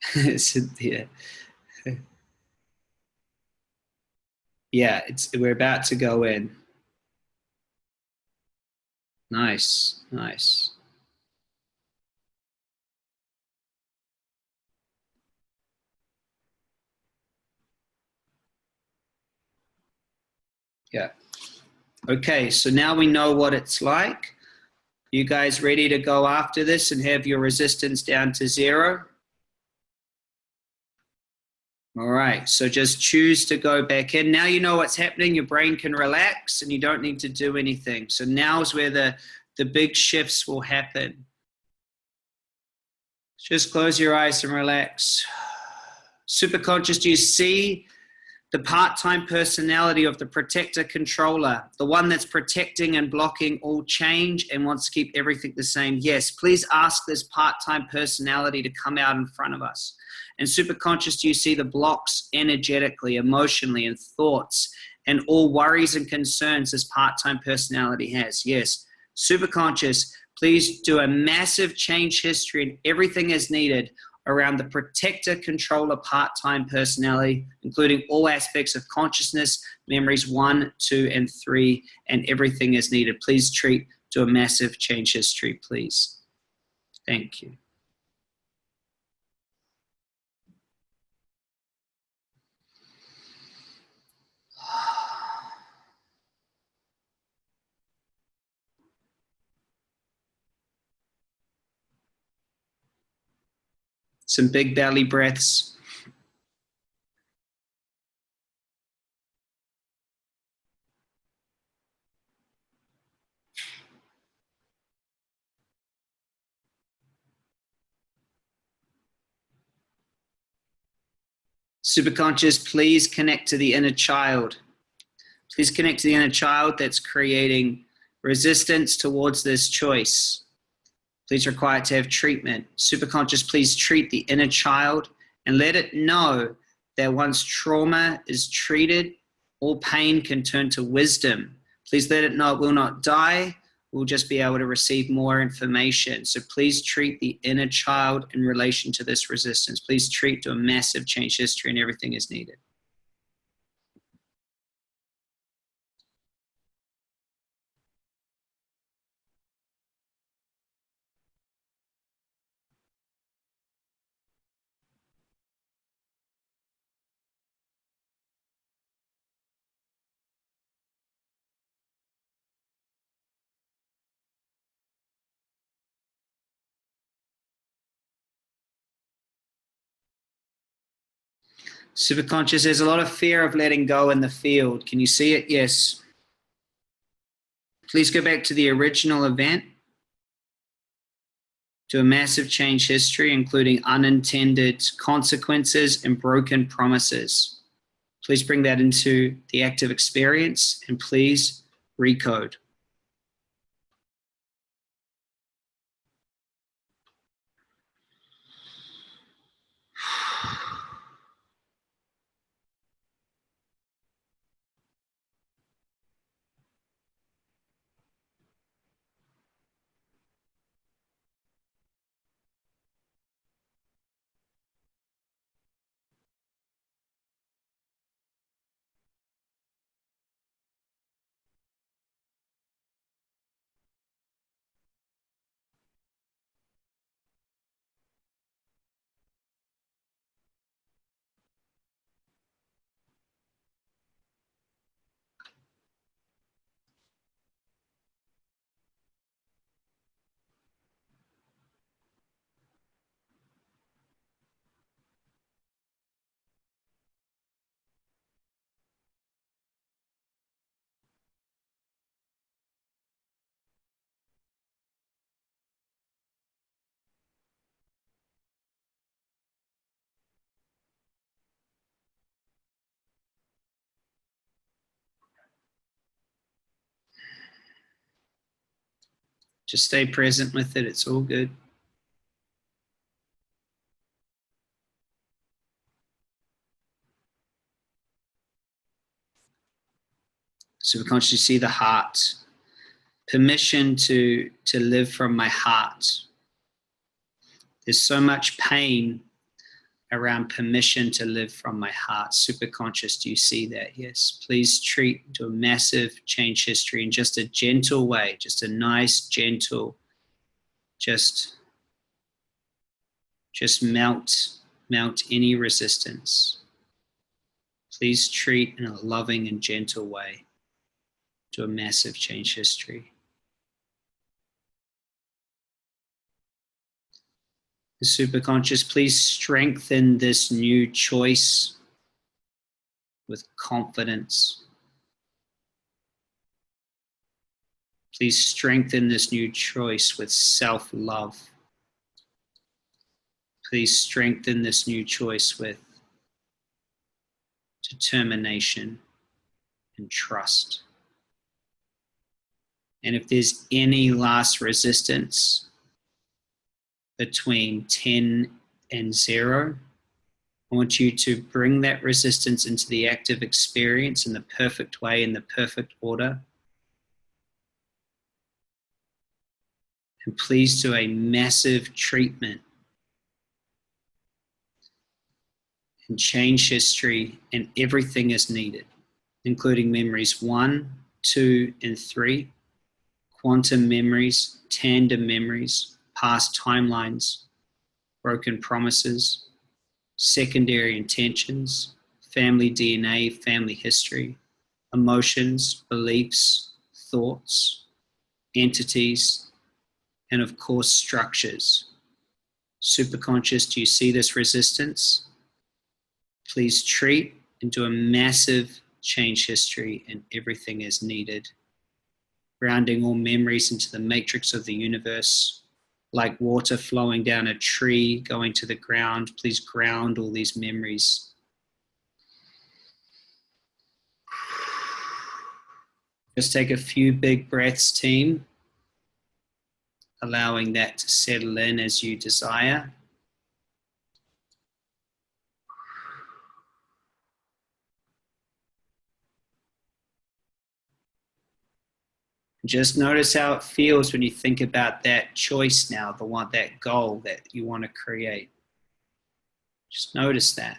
Cynthia. yeah, it's we're about to go in. Nice, nice. Yeah. Okay, so now we know what it's like. You guys ready to go after this and have your resistance down to zero? All right, so just choose to go back in. Now you know what's happening. Your brain can relax and you don't need to do anything. So now is where the, the big shifts will happen. Just close your eyes and relax. Superconscious, do you see the part-time personality of the protector controller, the one that's protecting and blocking all change and wants to keep everything the same? Yes, please ask this part-time personality to come out in front of us. And superconscious, do you see the blocks energetically, emotionally, and thoughts, and all worries and concerns this part-time personality has? Yes. Superconscious, please do a massive change history and everything is needed around the protector, controller, part-time personality, including all aspects of consciousness, memories one, two, and three, and everything is needed. Please treat to a massive change history, please. Thank you. Some big belly breaths. Superconscious, please connect to the inner child. Please connect to the inner child that's creating resistance towards this choice. Please require to have treatment. Superconscious, please treat the inner child and let it know that once trauma is treated, all pain can turn to wisdom. Please let it know it will not die, we'll just be able to receive more information. So please treat the inner child in relation to this resistance. Please treat to a massive change history and everything is needed. Superconscious, there's a lot of fear of letting go in the field. Can you see it? Yes. Please go back to the original event, to a massive change history, including unintended consequences and broken promises. Please bring that into the active experience and please recode. Just stay present with it. It's all good. So we consciously see the heart. Permission to, to live from my heart. There's so much pain around permission to live from my heart. Super conscious, do you see that? Yes. Please treat to a massive change history in just a gentle way, just a nice, gentle, just, just melt, melt any resistance. Please treat in a loving and gentle way to a massive change history. The superconscious, please strengthen this new choice with confidence. Please strengthen this new choice with self-love. Please strengthen this new choice with determination and trust. And if there's any last resistance, between 10 and 0. I want you to bring that resistance into the active experience in the perfect way, in the perfect order. And please do a massive treatment and change history, and everything is needed, including memories one, two, and three, quantum memories, tandem memories, past timelines, broken promises, secondary intentions, family DNA, family history, emotions, beliefs, thoughts, entities, and of course, structures. Superconscious, do you see this resistance? Please treat and do a massive change history and everything is needed. Grounding all memories into the matrix of the universe, like water flowing down a tree, going to the ground. Please ground all these memories. Just take a few big breaths, team allowing that to settle in as you desire. Just notice how it feels when you think about that choice now, the one, that goal that you want to create. Just notice that.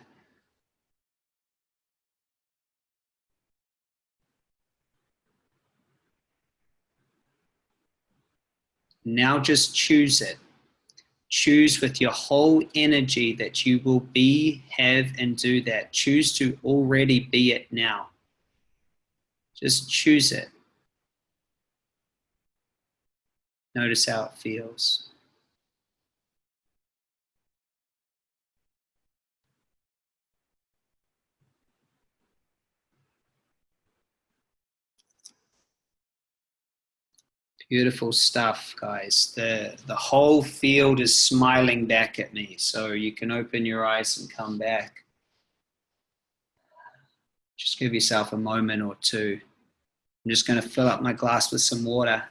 Now just choose it. Choose with your whole energy that you will be, have, and do that. Choose to already be it now. Just choose it. Notice how it feels. Beautiful stuff, guys. The, the whole field is smiling back at me. So you can open your eyes and come back. Just give yourself a moment or two. I'm just going to fill up my glass with some water.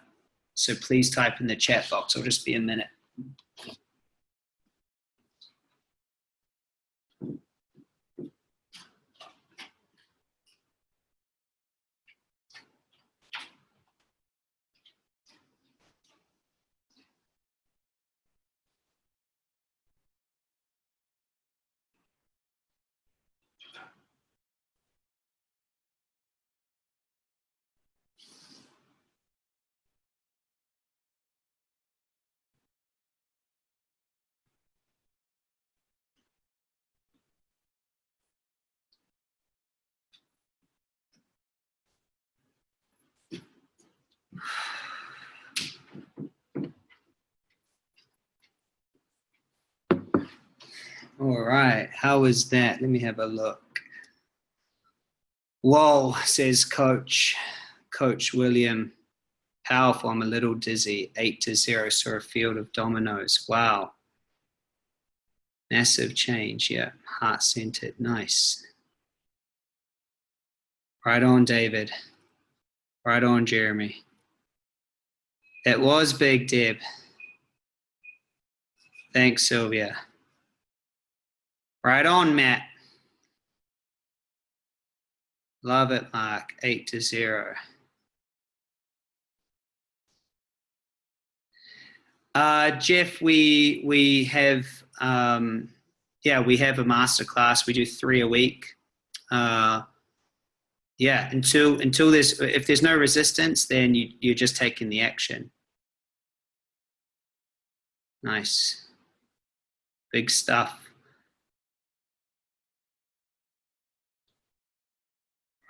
So please type in the chat box. It'll just be a minute. All right, how was that? Let me have a look. Whoa, says Coach, Coach William. Powerful, I'm a little dizzy. Eight to zero, saw a field of dominoes. Wow. Massive change, yeah. Heart-centered, nice. Right on, David. Right on, Jeremy. It was Big Deb. Thanks, Sylvia. Right on, Matt. Love it, Mark. Eight to zero. Uh, Jeff, we we have um, yeah we have a master class. We do three a week. Uh, yeah, until until there's if there's no resistance, then you you're just taking the action. Nice, big stuff.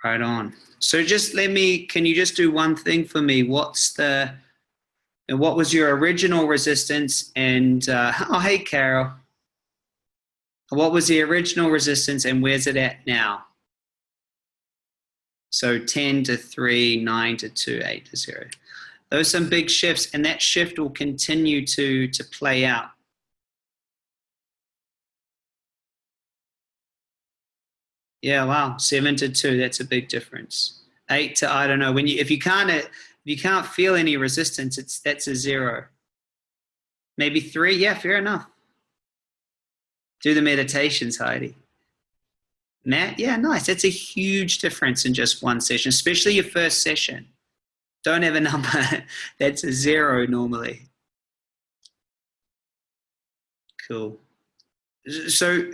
Right on. So just let me, can you just do one thing for me? What's the, and what was your original resistance? And, uh, oh, hey, Carol. What was the original resistance and where's it at now? So 10 to 3, 9 to 2, 8 to 0. Those are some big shifts and that shift will continue to, to play out. Yeah, wow, seven to two. That's a big difference. Eight to I don't know. When you if you can't if you can't feel any resistance, it's that's a zero. Maybe three. Yeah, fair enough. Do the meditations, Heidi. Matt, yeah, nice. That's a huge difference in just one session, especially your first session. Don't have a number. that's a zero normally. Cool. So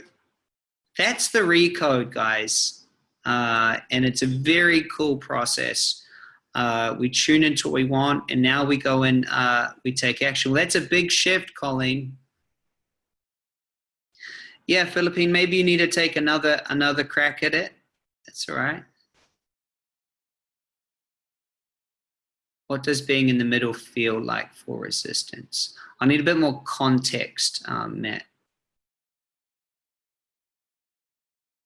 that's the recode, guys. Uh, and it's a very cool process. Uh, we tune into what we want, and now we go and uh, we take action. Well, that's a big shift, Colleen. Yeah, Philippine, maybe you need to take another another crack at it. That's all right. What does being in the middle feel like for resistance? I need a bit more context, um, Matt.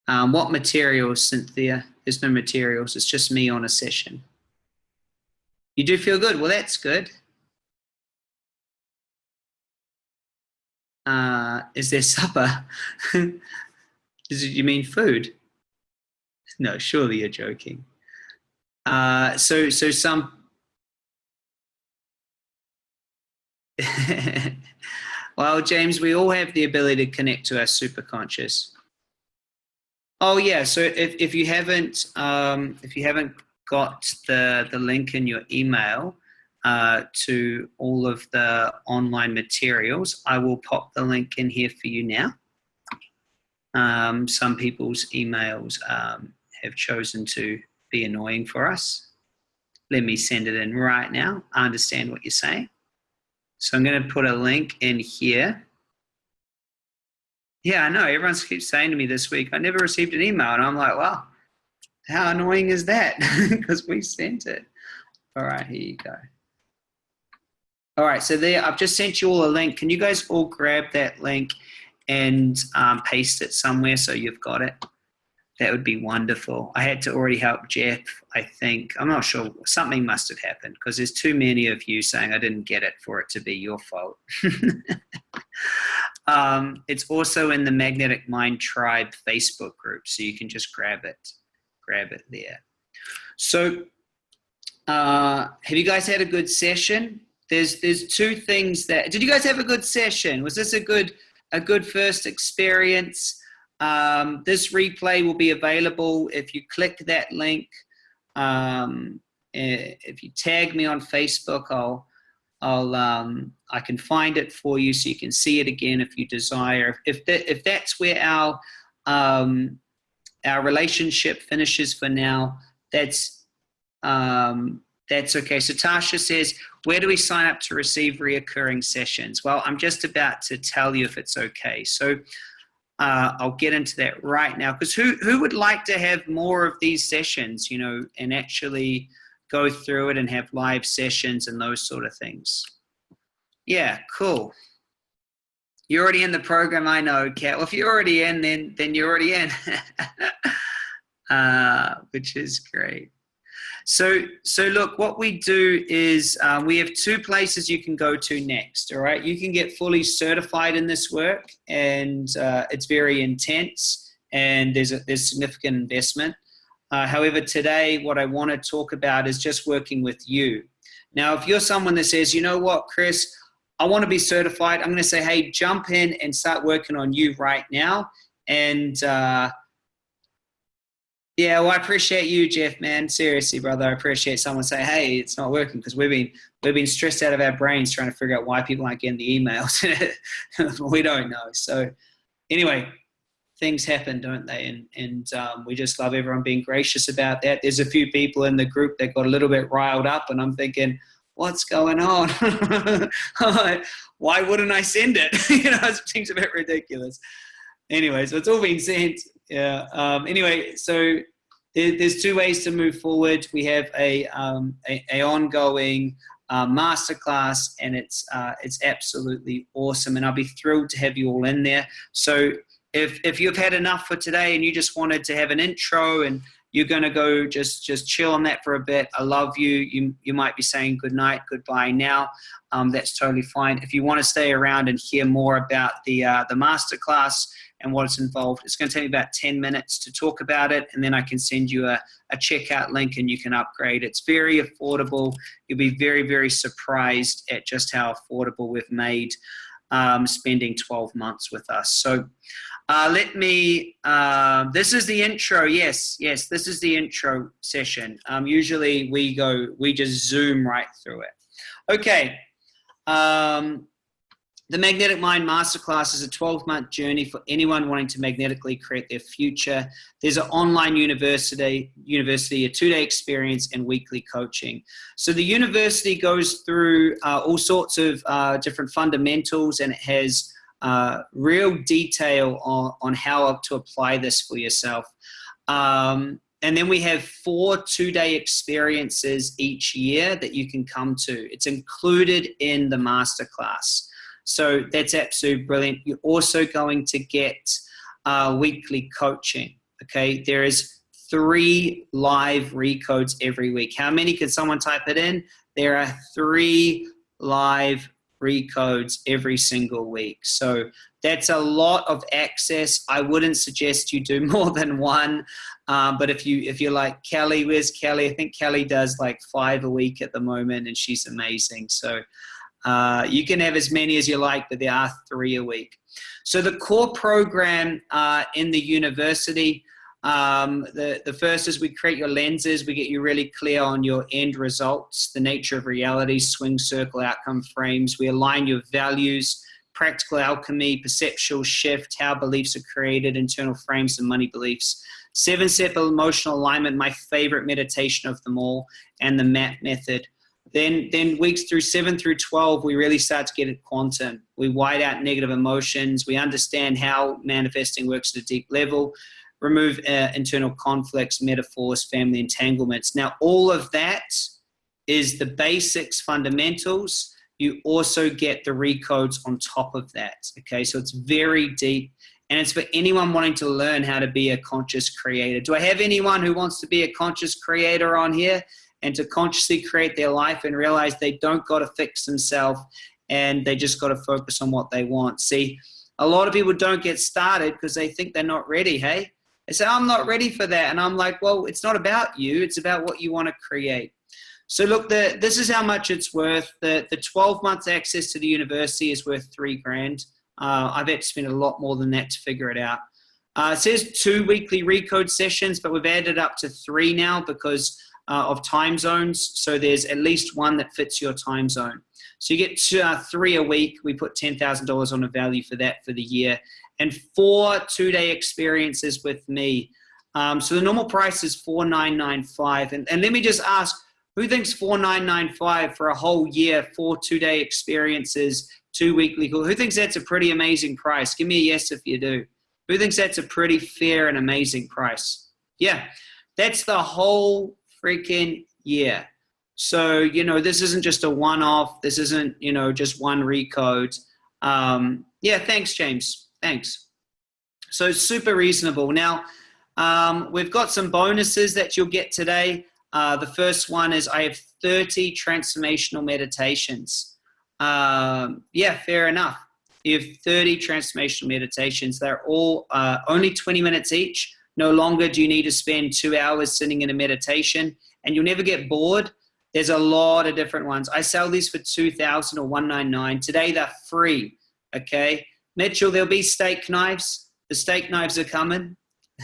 Um, what materials, Cynthia? There's no materials. It's just me on a session. You do feel good. Well, that's good. Uh, is there supper? Does you mean food? No, surely you're joking. Uh, so, so some. well, James, we all have the ability to connect to our superconscious. Oh yeah. So if, if you haven't um, if you haven't got the the link in your email uh, to all of the online materials, I will pop the link in here for you now. Um, some people's emails um, have chosen to be annoying for us. Let me send it in right now. I understand what you're saying. So I'm going to put a link in here yeah, I know. Everyone keeps saying to me this week, I never received an email. And I'm like, well, how annoying is that? Because we sent it. All right, here you go. All right, so there, I've just sent you all a link. Can you guys all grab that link and um, paste it somewhere so you've got it? That would be wonderful. I had to already help Jeff, I think. I'm not sure. Something must have happened because there's too many of you saying I didn't get it for it to be your fault. Um, it's also in the Magnetic Mind Tribe Facebook group, so you can just grab it, grab it there. So, uh, have you guys had a good session? There's there's two things that. Did you guys have a good session? Was this a good a good first experience? Um, this replay will be available if you click that link. Um, eh, if you tag me on Facebook, I'll I'll um, I can find it for you so you can see it again if you desire. If that if that's where our um, our relationship finishes for now, that's um, that's okay. So Tasha says, where do we sign up to receive reoccurring sessions? Well, I'm just about to tell you if it's okay. So uh, I'll get into that right now because who who would like to have more of these sessions, you know, and actually go through it and have live sessions and those sort of things. Yeah, cool. You're already in the program, I know, Kat. Well, if you're already in, then then you're already in, uh, which is great. So, so look, what we do is um, we have two places you can go to next. All right, you can get fully certified in this work, and uh, it's very intense, and there's a there's significant investment. Uh, however, today what I want to talk about is just working with you. Now, if you're someone that says, you know what, Chris, I want to be certified, I'm going to say, hey, jump in and start working on you right now. And uh, yeah, well, I appreciate you, Jeff, man. Seriously, brother, I appreciate someone saying, hey, it's not working because we've been we've been stressed out of our brains trying to figure out why people aren't getting the emails. we don't know. So anyway, things happen, don't they? And, and um, we just love everyone being gracious about that. There's a few people in the group that got a little bit riled up, and I'm thinking, what's going on? Why wouldn't I send it? you know, it seems a bit ridiculous. Anyway, so it's all been sent. Yeah. Um, anyway, so there, there's two ways to move forward. We have a, um, a, a ongoing uh, masterclass, and it's uh, it's absolutely awesome. And I'll be thrilled to have you all in there. So if if you've had enough for today and you just wanted to have an intro and you're going to go just just chill on that for a bit i love you. You you might be saying good night goodbye now. Um, that's totally fine. If you want to stay around and hear more about the uh, the master class and what's involved it's going to take me about 10 minutes to talk about it and then i can send you a, a checkout link and you can upgrade. It's very affordable. You'll be very very surprised at just how affordable we've made um, spending 12 months with us. So uh, let me, uh, this is the intro. Yes, yes, this is the intro session. Um, usually we go, we just zoom right through it. Okay. Um, the Magnetic Mind Masterclass is a 12 month journey for anyone wanting to magnetically create their future. There's an online university, university a two day experience, and weekly coaching. So the university goes through uh, all sorts of uh, different fundamentals and it has uh, real detail on, on how to apply this for yourself. Um, and then we have four two-day experiences each year that you can come to. It's included in the masterclass. So that's absolutely brilliant. You're also going to get uh, weekly coaching. Okay, there is three live recodes every week. How many could someone type it in? There are three live recodes every single week. So that's a lot of access. I wouldn't suggest you do more than one. Um, but if you if you're like Kelly, where's Kelly? I think Kelly does like five a week at the moment, and she's amazing. So uh, you can have as many as you like, but there are three a week. So the core program uh, in the university, um, the, the first is we create your lenses. We get you really clear on your end results, the nature of reality, swing circle outcome frames. We align your values, practical alchemy, perceptual shift, how beliefs are created, internal frames and money beliefs. Seven step emotional alignment, my favorite meditation of them all, and the MAP method. Then, then weeks through seven through 12, we really start to get at quantum. We white out negative emotions. We understand how manifesting works at a deep level, remove uh, internal conflicts, metaphors, family entanglements. Now, all of that is the basics, fundamentals. You also get the recodes on top of that. Okay, so it's very deep and it's for anyone wanting to learn how to be a conscious creator. Do I have anyone who wants to be a conscious creator on here? and to consciously create their life and realize they don't got to fix themselves and they just got to focus on what they want. See, a lot of people don't get started because they think they're not ready. Hey, they say, I'm not ready for that. And I'm like, well, it's not about you. It's about what you want to create. So look, the, this is how much it's worth. The, the 12 months access to the university is worth three grand. Uh, I've had to spend a lot more than that to figure it out. Uh, it says two weekly recode sessions, but we've added up to three now because uh, of time zones. So there's at least one that fits your time zone. So you get two, uh, three a week. We put $10,000 on a value for that for the year. And four two-day experiences with me. Um, so the normal price is 4,995. And, and let me just ask, who thinks 4,995 for a whole year, four two-day experiences, two weekly, who thinks that's a pretty amazing price? Give me a yes if you do. Who thinks that's a pretty fair and amazing price? Yeah, that's the whole freaking year. So, you know, this isn't just a one-off. This isn't, you know, just one recode. Um, yeah, thanks, James. Thanks. So super reasonable. Now, um, we've got some bonuses that you'll get today. Uh, the first one is I have 30 transformational meditations. Um, yeah, fair enough. You have 30 transformational meditations. They're all uh, only 20 minutes each. No longer do you need to spend two hours sitting in a meditation and you'll never get bored. There's a lot of different ones. I sell these for 2000 or 199 Today they're free, okay? Mitchell, there'll be steak knives. The steak knives are coming.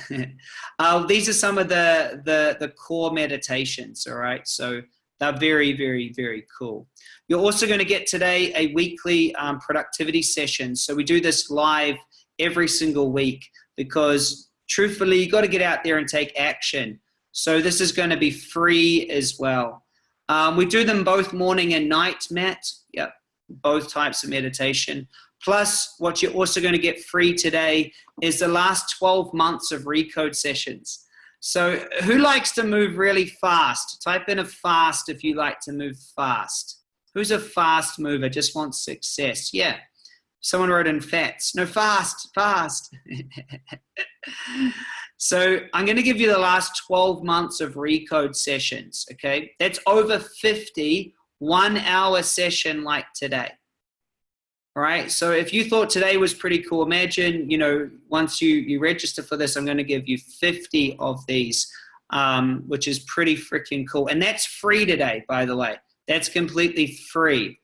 uh, these are some of the, the, the core meditations, all right? So they're very, very, very cool. You're also going to get today a weekly um, productivity session. So we do this live every single week because truthfully, you got to get out there and take action. So this is going to be free as well. Um, we do them both morning and night, Matt. Yep, both types of meditation. Plus, what you're also going to get free today is the last 12 months of Recode sessions. So who likes to move really fast? Type in a fast if you like to move fast. Who's a fast mover, just wants success? Yeah, Someone wrote in fats. No, fast, fast. so I'm going to give you the last 12 months of Recode sessions, okay? That's over 50 one hour session like today. All right, so if you thought today was pretty cool, imagine, you know, once you, you register for this, I'm going to give you 50 of these, um, which is pretty freaking cool. And that's free today, by the way. That's completely free.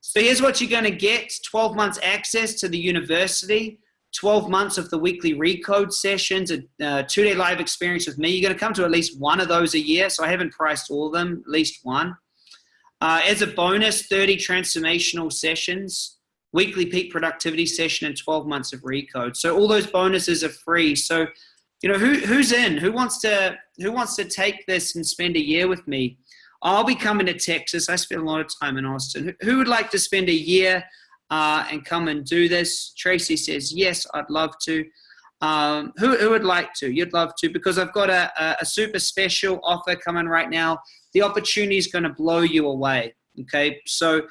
So here's what you're going to get 12 months access to the university, 12 months of the weekly recode sessions, a uh, two day live experience with me. You're going to come to at least one of those a year. So I haven't priced all of them, at least one. Uh, as a bonus, 30 transformational sessions. weekly peak productivity session, and 12 months of recode. So all those bonuses are free. So, you know, who, who's in? Who wants to who wants to take this and spend a year with me? I'll be coming to Texas. I spend a lot of time in Austin. Who would like to spend a year uh, and come and do this? Tracy says, yes, I'd love to. Um, who, who would like to? You'd love to because I've got a, a super special offer coming right now. The opportunity is going to blow you away. Okay, so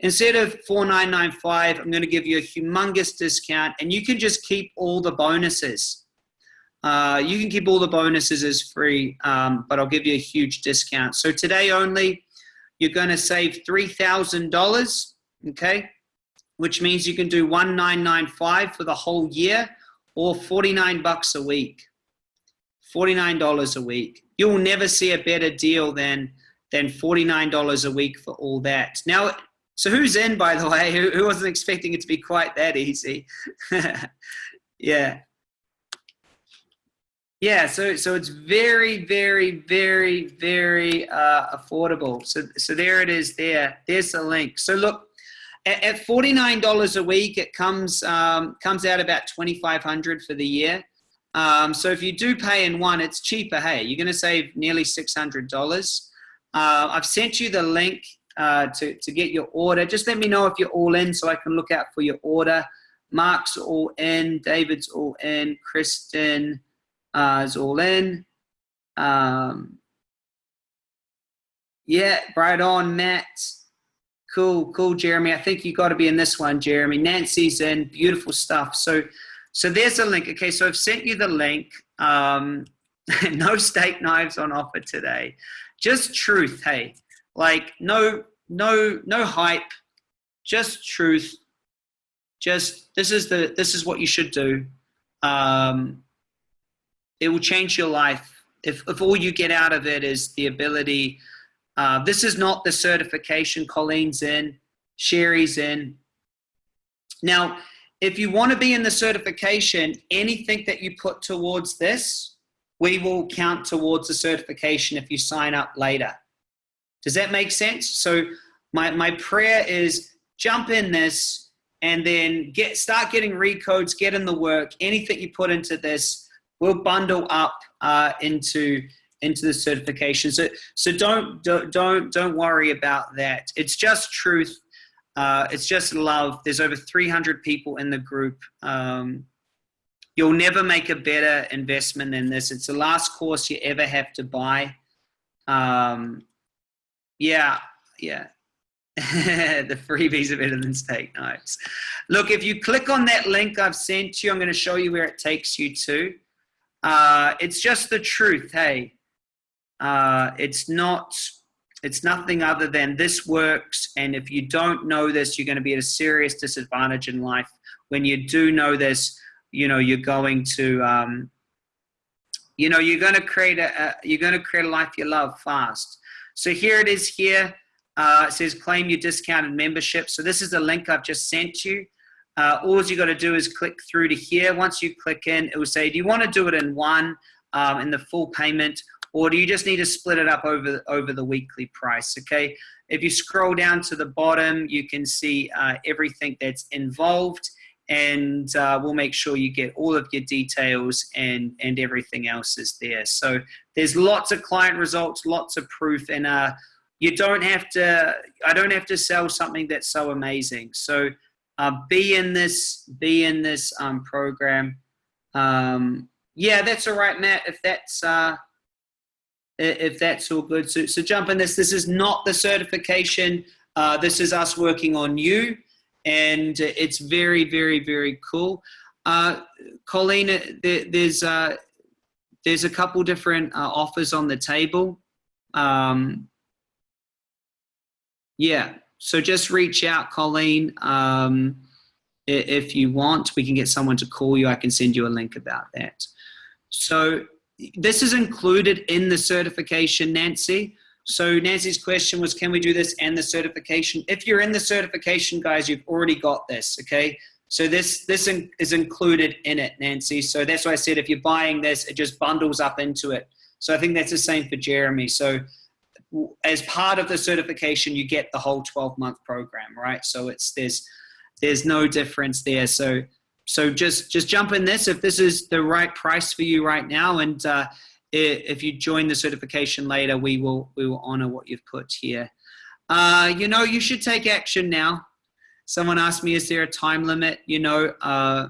instead of 4995 i'm going to give you a humongous discount and you can just keep all the bonuses uh, you can keep all the bonuses as free um, but i'll give you a huge discount so today only you're going to save $3000 okay which means you can do 1995 for the whole year or 49 bucks a week $49 a week you'll never see a better deal than than $49 a week for all that now so who's in, by the way? Who, who wasn't expecting it to be quite that easy? yeah. Yeah, so so it's very, very, very, very uh, affordable. So so there it is. There, there's the link. So look, at, at forty nine dollars a week, it comes um, comes out about twenty five hundred for the year. Um, so if you do pay in one, it's cheaper. Hey, you're going to save nearly six hundred dollars. Uh, I've sent you the link uh, to, to get your order. Just let me know if you're all in so I can look out for your order. Mark's all in, David's all in, Kristen uh, is all in. Um, yeah, right on, Matt. Cool, cool, Jeremy. I think you got to be in this one, Jeremy. Nancy's in, beautiful stuff. So, so there's a link. Okay, so I've sent you the link. Um, no steak knives on offer today. Just truth, hey. Like no, no, no hype, just truth. Just this is the this is what you should do. Um, it will change your life if if all you get out of it is the ability. Uh, this is not the certification. Colleen's in, Sherry's in. Now, if you want to be in the certification, anything that you put towards this, we will count towards the certification if you sign up later. Does that make sense? So my, my prayer is jump in this and then get start getting recodes, get in the work. Anything you put into this will bundle up uh, into into the certification. So so don't don't don't don't worry about that. It's just truth. Uh, it's just love. There's over 300 people in the group. Um, you'll never make a better investment than this. It's the last course you ever have to buy. Um, yeah, yeah. the freebies are better than steak knives. Look, if you click on that link I've sent you, I'm going to show you where it takes you to. Uh, it's just the truth, hey. Uh, it's not, it's nothing other than this works. And if you don't know this, you're going to be at a serious disadvantage in life. When you do know this, you know, you're going to, um, you know, you're going to create a, a you're going to create a life you love fast. So here it is here. Uh, it says claim your discounted membership. So this is the link I've just sent you. Uh, all you got to do is click through to here. Once you click in, it will say, do you want to do it in one, um, in the full payment, or do you just need to split it up over, over the weekly price, okay? If you scroll down to the bottom, you can see uh, everything that's involved and uh, we'll make sure you get all of your details and, and everything else is there. So there's lots of client results, lots of proof, and uh, you don't have to, I don't have to sell something that's so amazing. So uh, be in this, be in this um, program. Um, yeah, that's all right, Matt, if that's, uh, if that's all good. So, so jump in this. This is not the certification. Uh, this is us working on you and it's very, very, very cool. Uh, Colleen, there, there's uh, there's a couple different uh, offers on the table. Um, yeah, so just reach out, Colleen. Um, if you want, we can get someone to call you. I can send you a link about that. So this is included in the certification, Nancy. So Nancy's question was, can we do this and the certification? If you're in the certification, guys, you've already got this, okay? So this, this in, is included in it, Nancy. So that's why I said if you're buying this, it just bundles up into it. So I think that's the same for Jeremy. So as part of the certification, you get the whole 12 month program, right? So it's there's there's no difference there. So so just just jump in this if this is the right price for you right now, and uh, if you join the certification later, we will we will honor what you've put here. Uh, you know, you should take action now. Someone asked me, is there a time limit? You know, uh,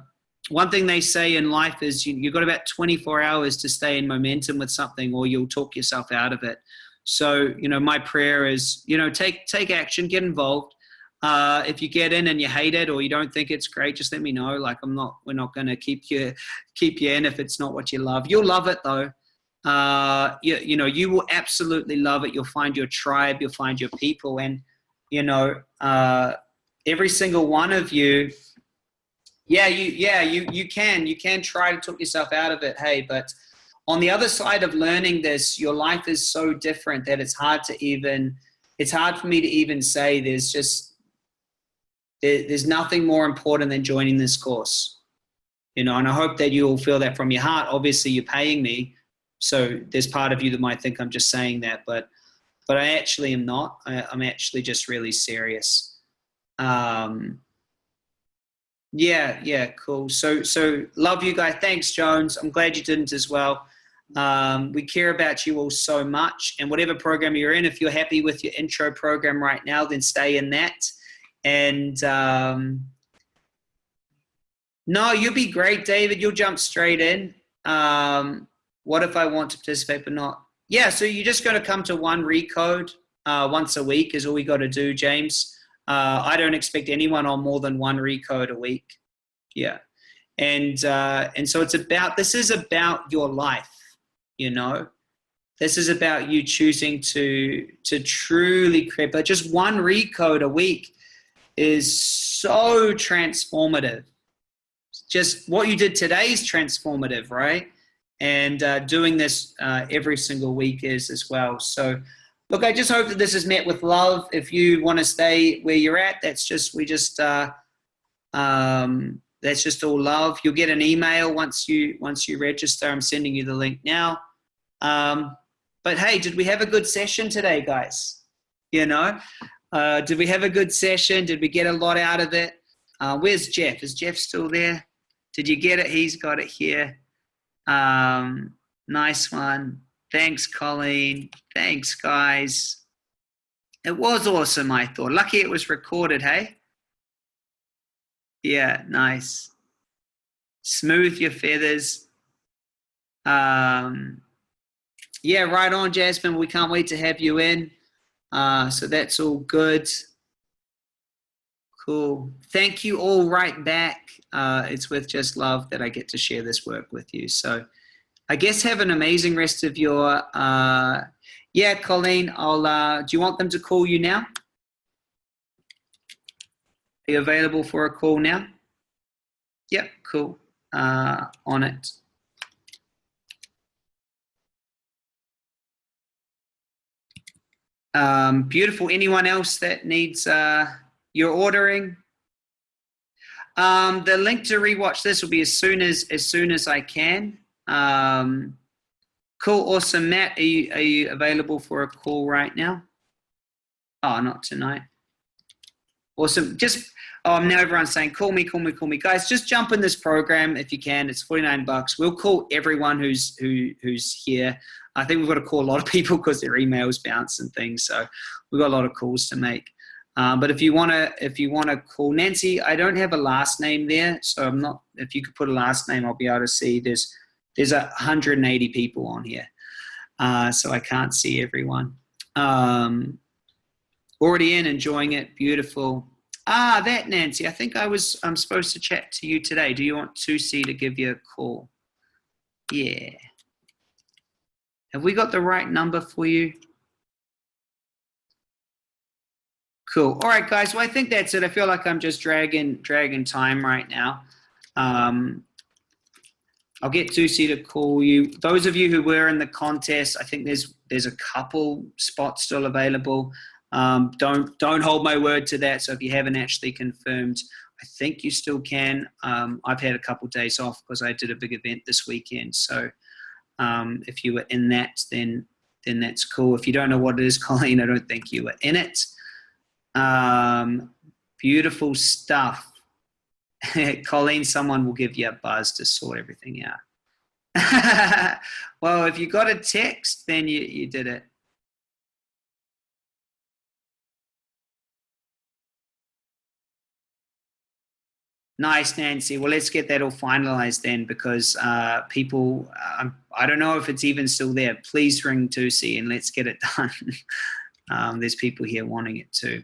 one thing they say in life is you, you've got about 24 hours to stay in momentum with something or you'll talk yourself out of it. So, you know, my prayer is, you know, take, take action, get involved. Uh, if you get in and you hate it or you don't think it's great, just let me know. Like I'm not, we're not going to keep you, keep you in if it's not what you love. You'll love it though. Uh, you, you know, you will absolutely love it. You'll find your tribe, you'll find your people. And, you know, uh, every single one of you yeah, you yeah you you can you can try to talk yourself out of it. Hey, but on the other side of learning this, your life is so different that it's hard to even it's hard for me to even say there's just there, there's nothing more important than joining this course. You know, and I hope that you'll feel that from your heart. Obviously, you're paying me, so there's part of you that might think I'm just saying that, but but I actually am not. I, am actually just really serious. Um, yeah, yeah, cool. So, so love you guys. Thanks, Jones. I'm glad you didn't as well. Um, we care about you all so much. And whatever program you're in, if you're happy with your intro program right now, then stay in that. And um, no, you'll be great, David. You'll jump straight in. Um, what if I want to participate but not? Yeah, so you're just going to come to one recode uh, once a week is all we got to do, James. Uh, I don't expect anyone on more than one recode a week. Yeah. And, uh, and so it's about, this is about your life, you know, this is about you choosing to, to truly create, but just one recode a week is so transformative. Just what you did today is transformative, right? And uh, doing this uh, every single week is as well. So look, I just hope that this is met with love. If you want to stay where you're at, that's just, we just, uh, um, that's just all love. You'll get an email once you, once you register. I'm sending you the link now. Um, but hey, did we have a good session today, guys? You know, uh, did we have a good session? Did we get a lot out of it? Uh, where's Jeff? Is Jeff still there? Did you get it? He's got it here. Um, nice one. Thanks, Colleen. Thanks, guys. It was awesome, I thought. Lucky it was recorded, hey? Yeah, nice. Smooth your feathers. Um, yeah, right on, Jasmine. We can't wait to have you in. Uh, so that's all good. Cool. Thank you all right back. Uh, it's with just love that I get to share this work with you. So I guess have an amazing rest of your, uh, yeah, Colleen, I'll, uh, do you want them to call you now? Are you available for a call now? Yep, cool, uh, on it. Um, beautiful. Anyone else that needs uh, your ordering? Um, the link to rewatch this will be as soon as as soon as I can. Um, cool, awesome. Matt, are you, are you available for a call right now? Oh, not tonight. Awesome. Just, oh, now everyone's saying, call me, call me, call me. Guys, just jump in this program if you can. It's 49 bucks. We'll call everyone who's, who, who's here. I think we've got to call a lot of people because their emails bounce and things. So we've got a lot of calls to make. Um, but if you want to, if you want to call Nancy, I don't have a last name there. So I'm not, if you could put a last name, I'll be able to see there's there's 180 people on here, uh, so I can't see everyone. Um, already in, enjoying it, beautiful. Ah, that Nancy, I think I was, I'm supposed to chat to you today. Do you want Susie to give you a call? Yeah. Have we got the right number for you? Cool. All right, guys. Well, I think that's it. I feel like I'm just dragging dragging time right now. Um, I'll get Susie to call you. Those of you who were in the contest, I think there's there's a couple spots still available. Um, don't don't hold my word to that. So if you haven't actually confirmed, I think you still can. Um, I've had a couple days off because I did a big event this weekend. So um, if you were in that, then then that's cool. If you don't know what it is, Colleen, I don't think you were in it. Um, beautiful stuff. Colleen, someone will give you a buzz to sort everything out. well, if you got a text, then you, you did it. Nice, Nancy. Well, let's get that all finalized then because uh, people, um, I don't know if it's even still there. Please ring Tusi and let's get it done. um, there's people here wanting it too.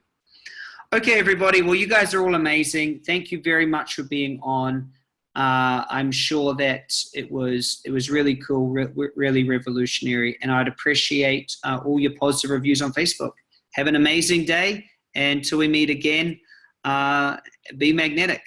Okay, everybody. Well, you guys are all amazing. Thank you very much for being on. Uh, I'm sure that it was it was really cool, re really revolutionary, and I'd appreciate uh, all your positive reviews on Facebook. Have an amazing day, and till we meet again, uh, be magnetic.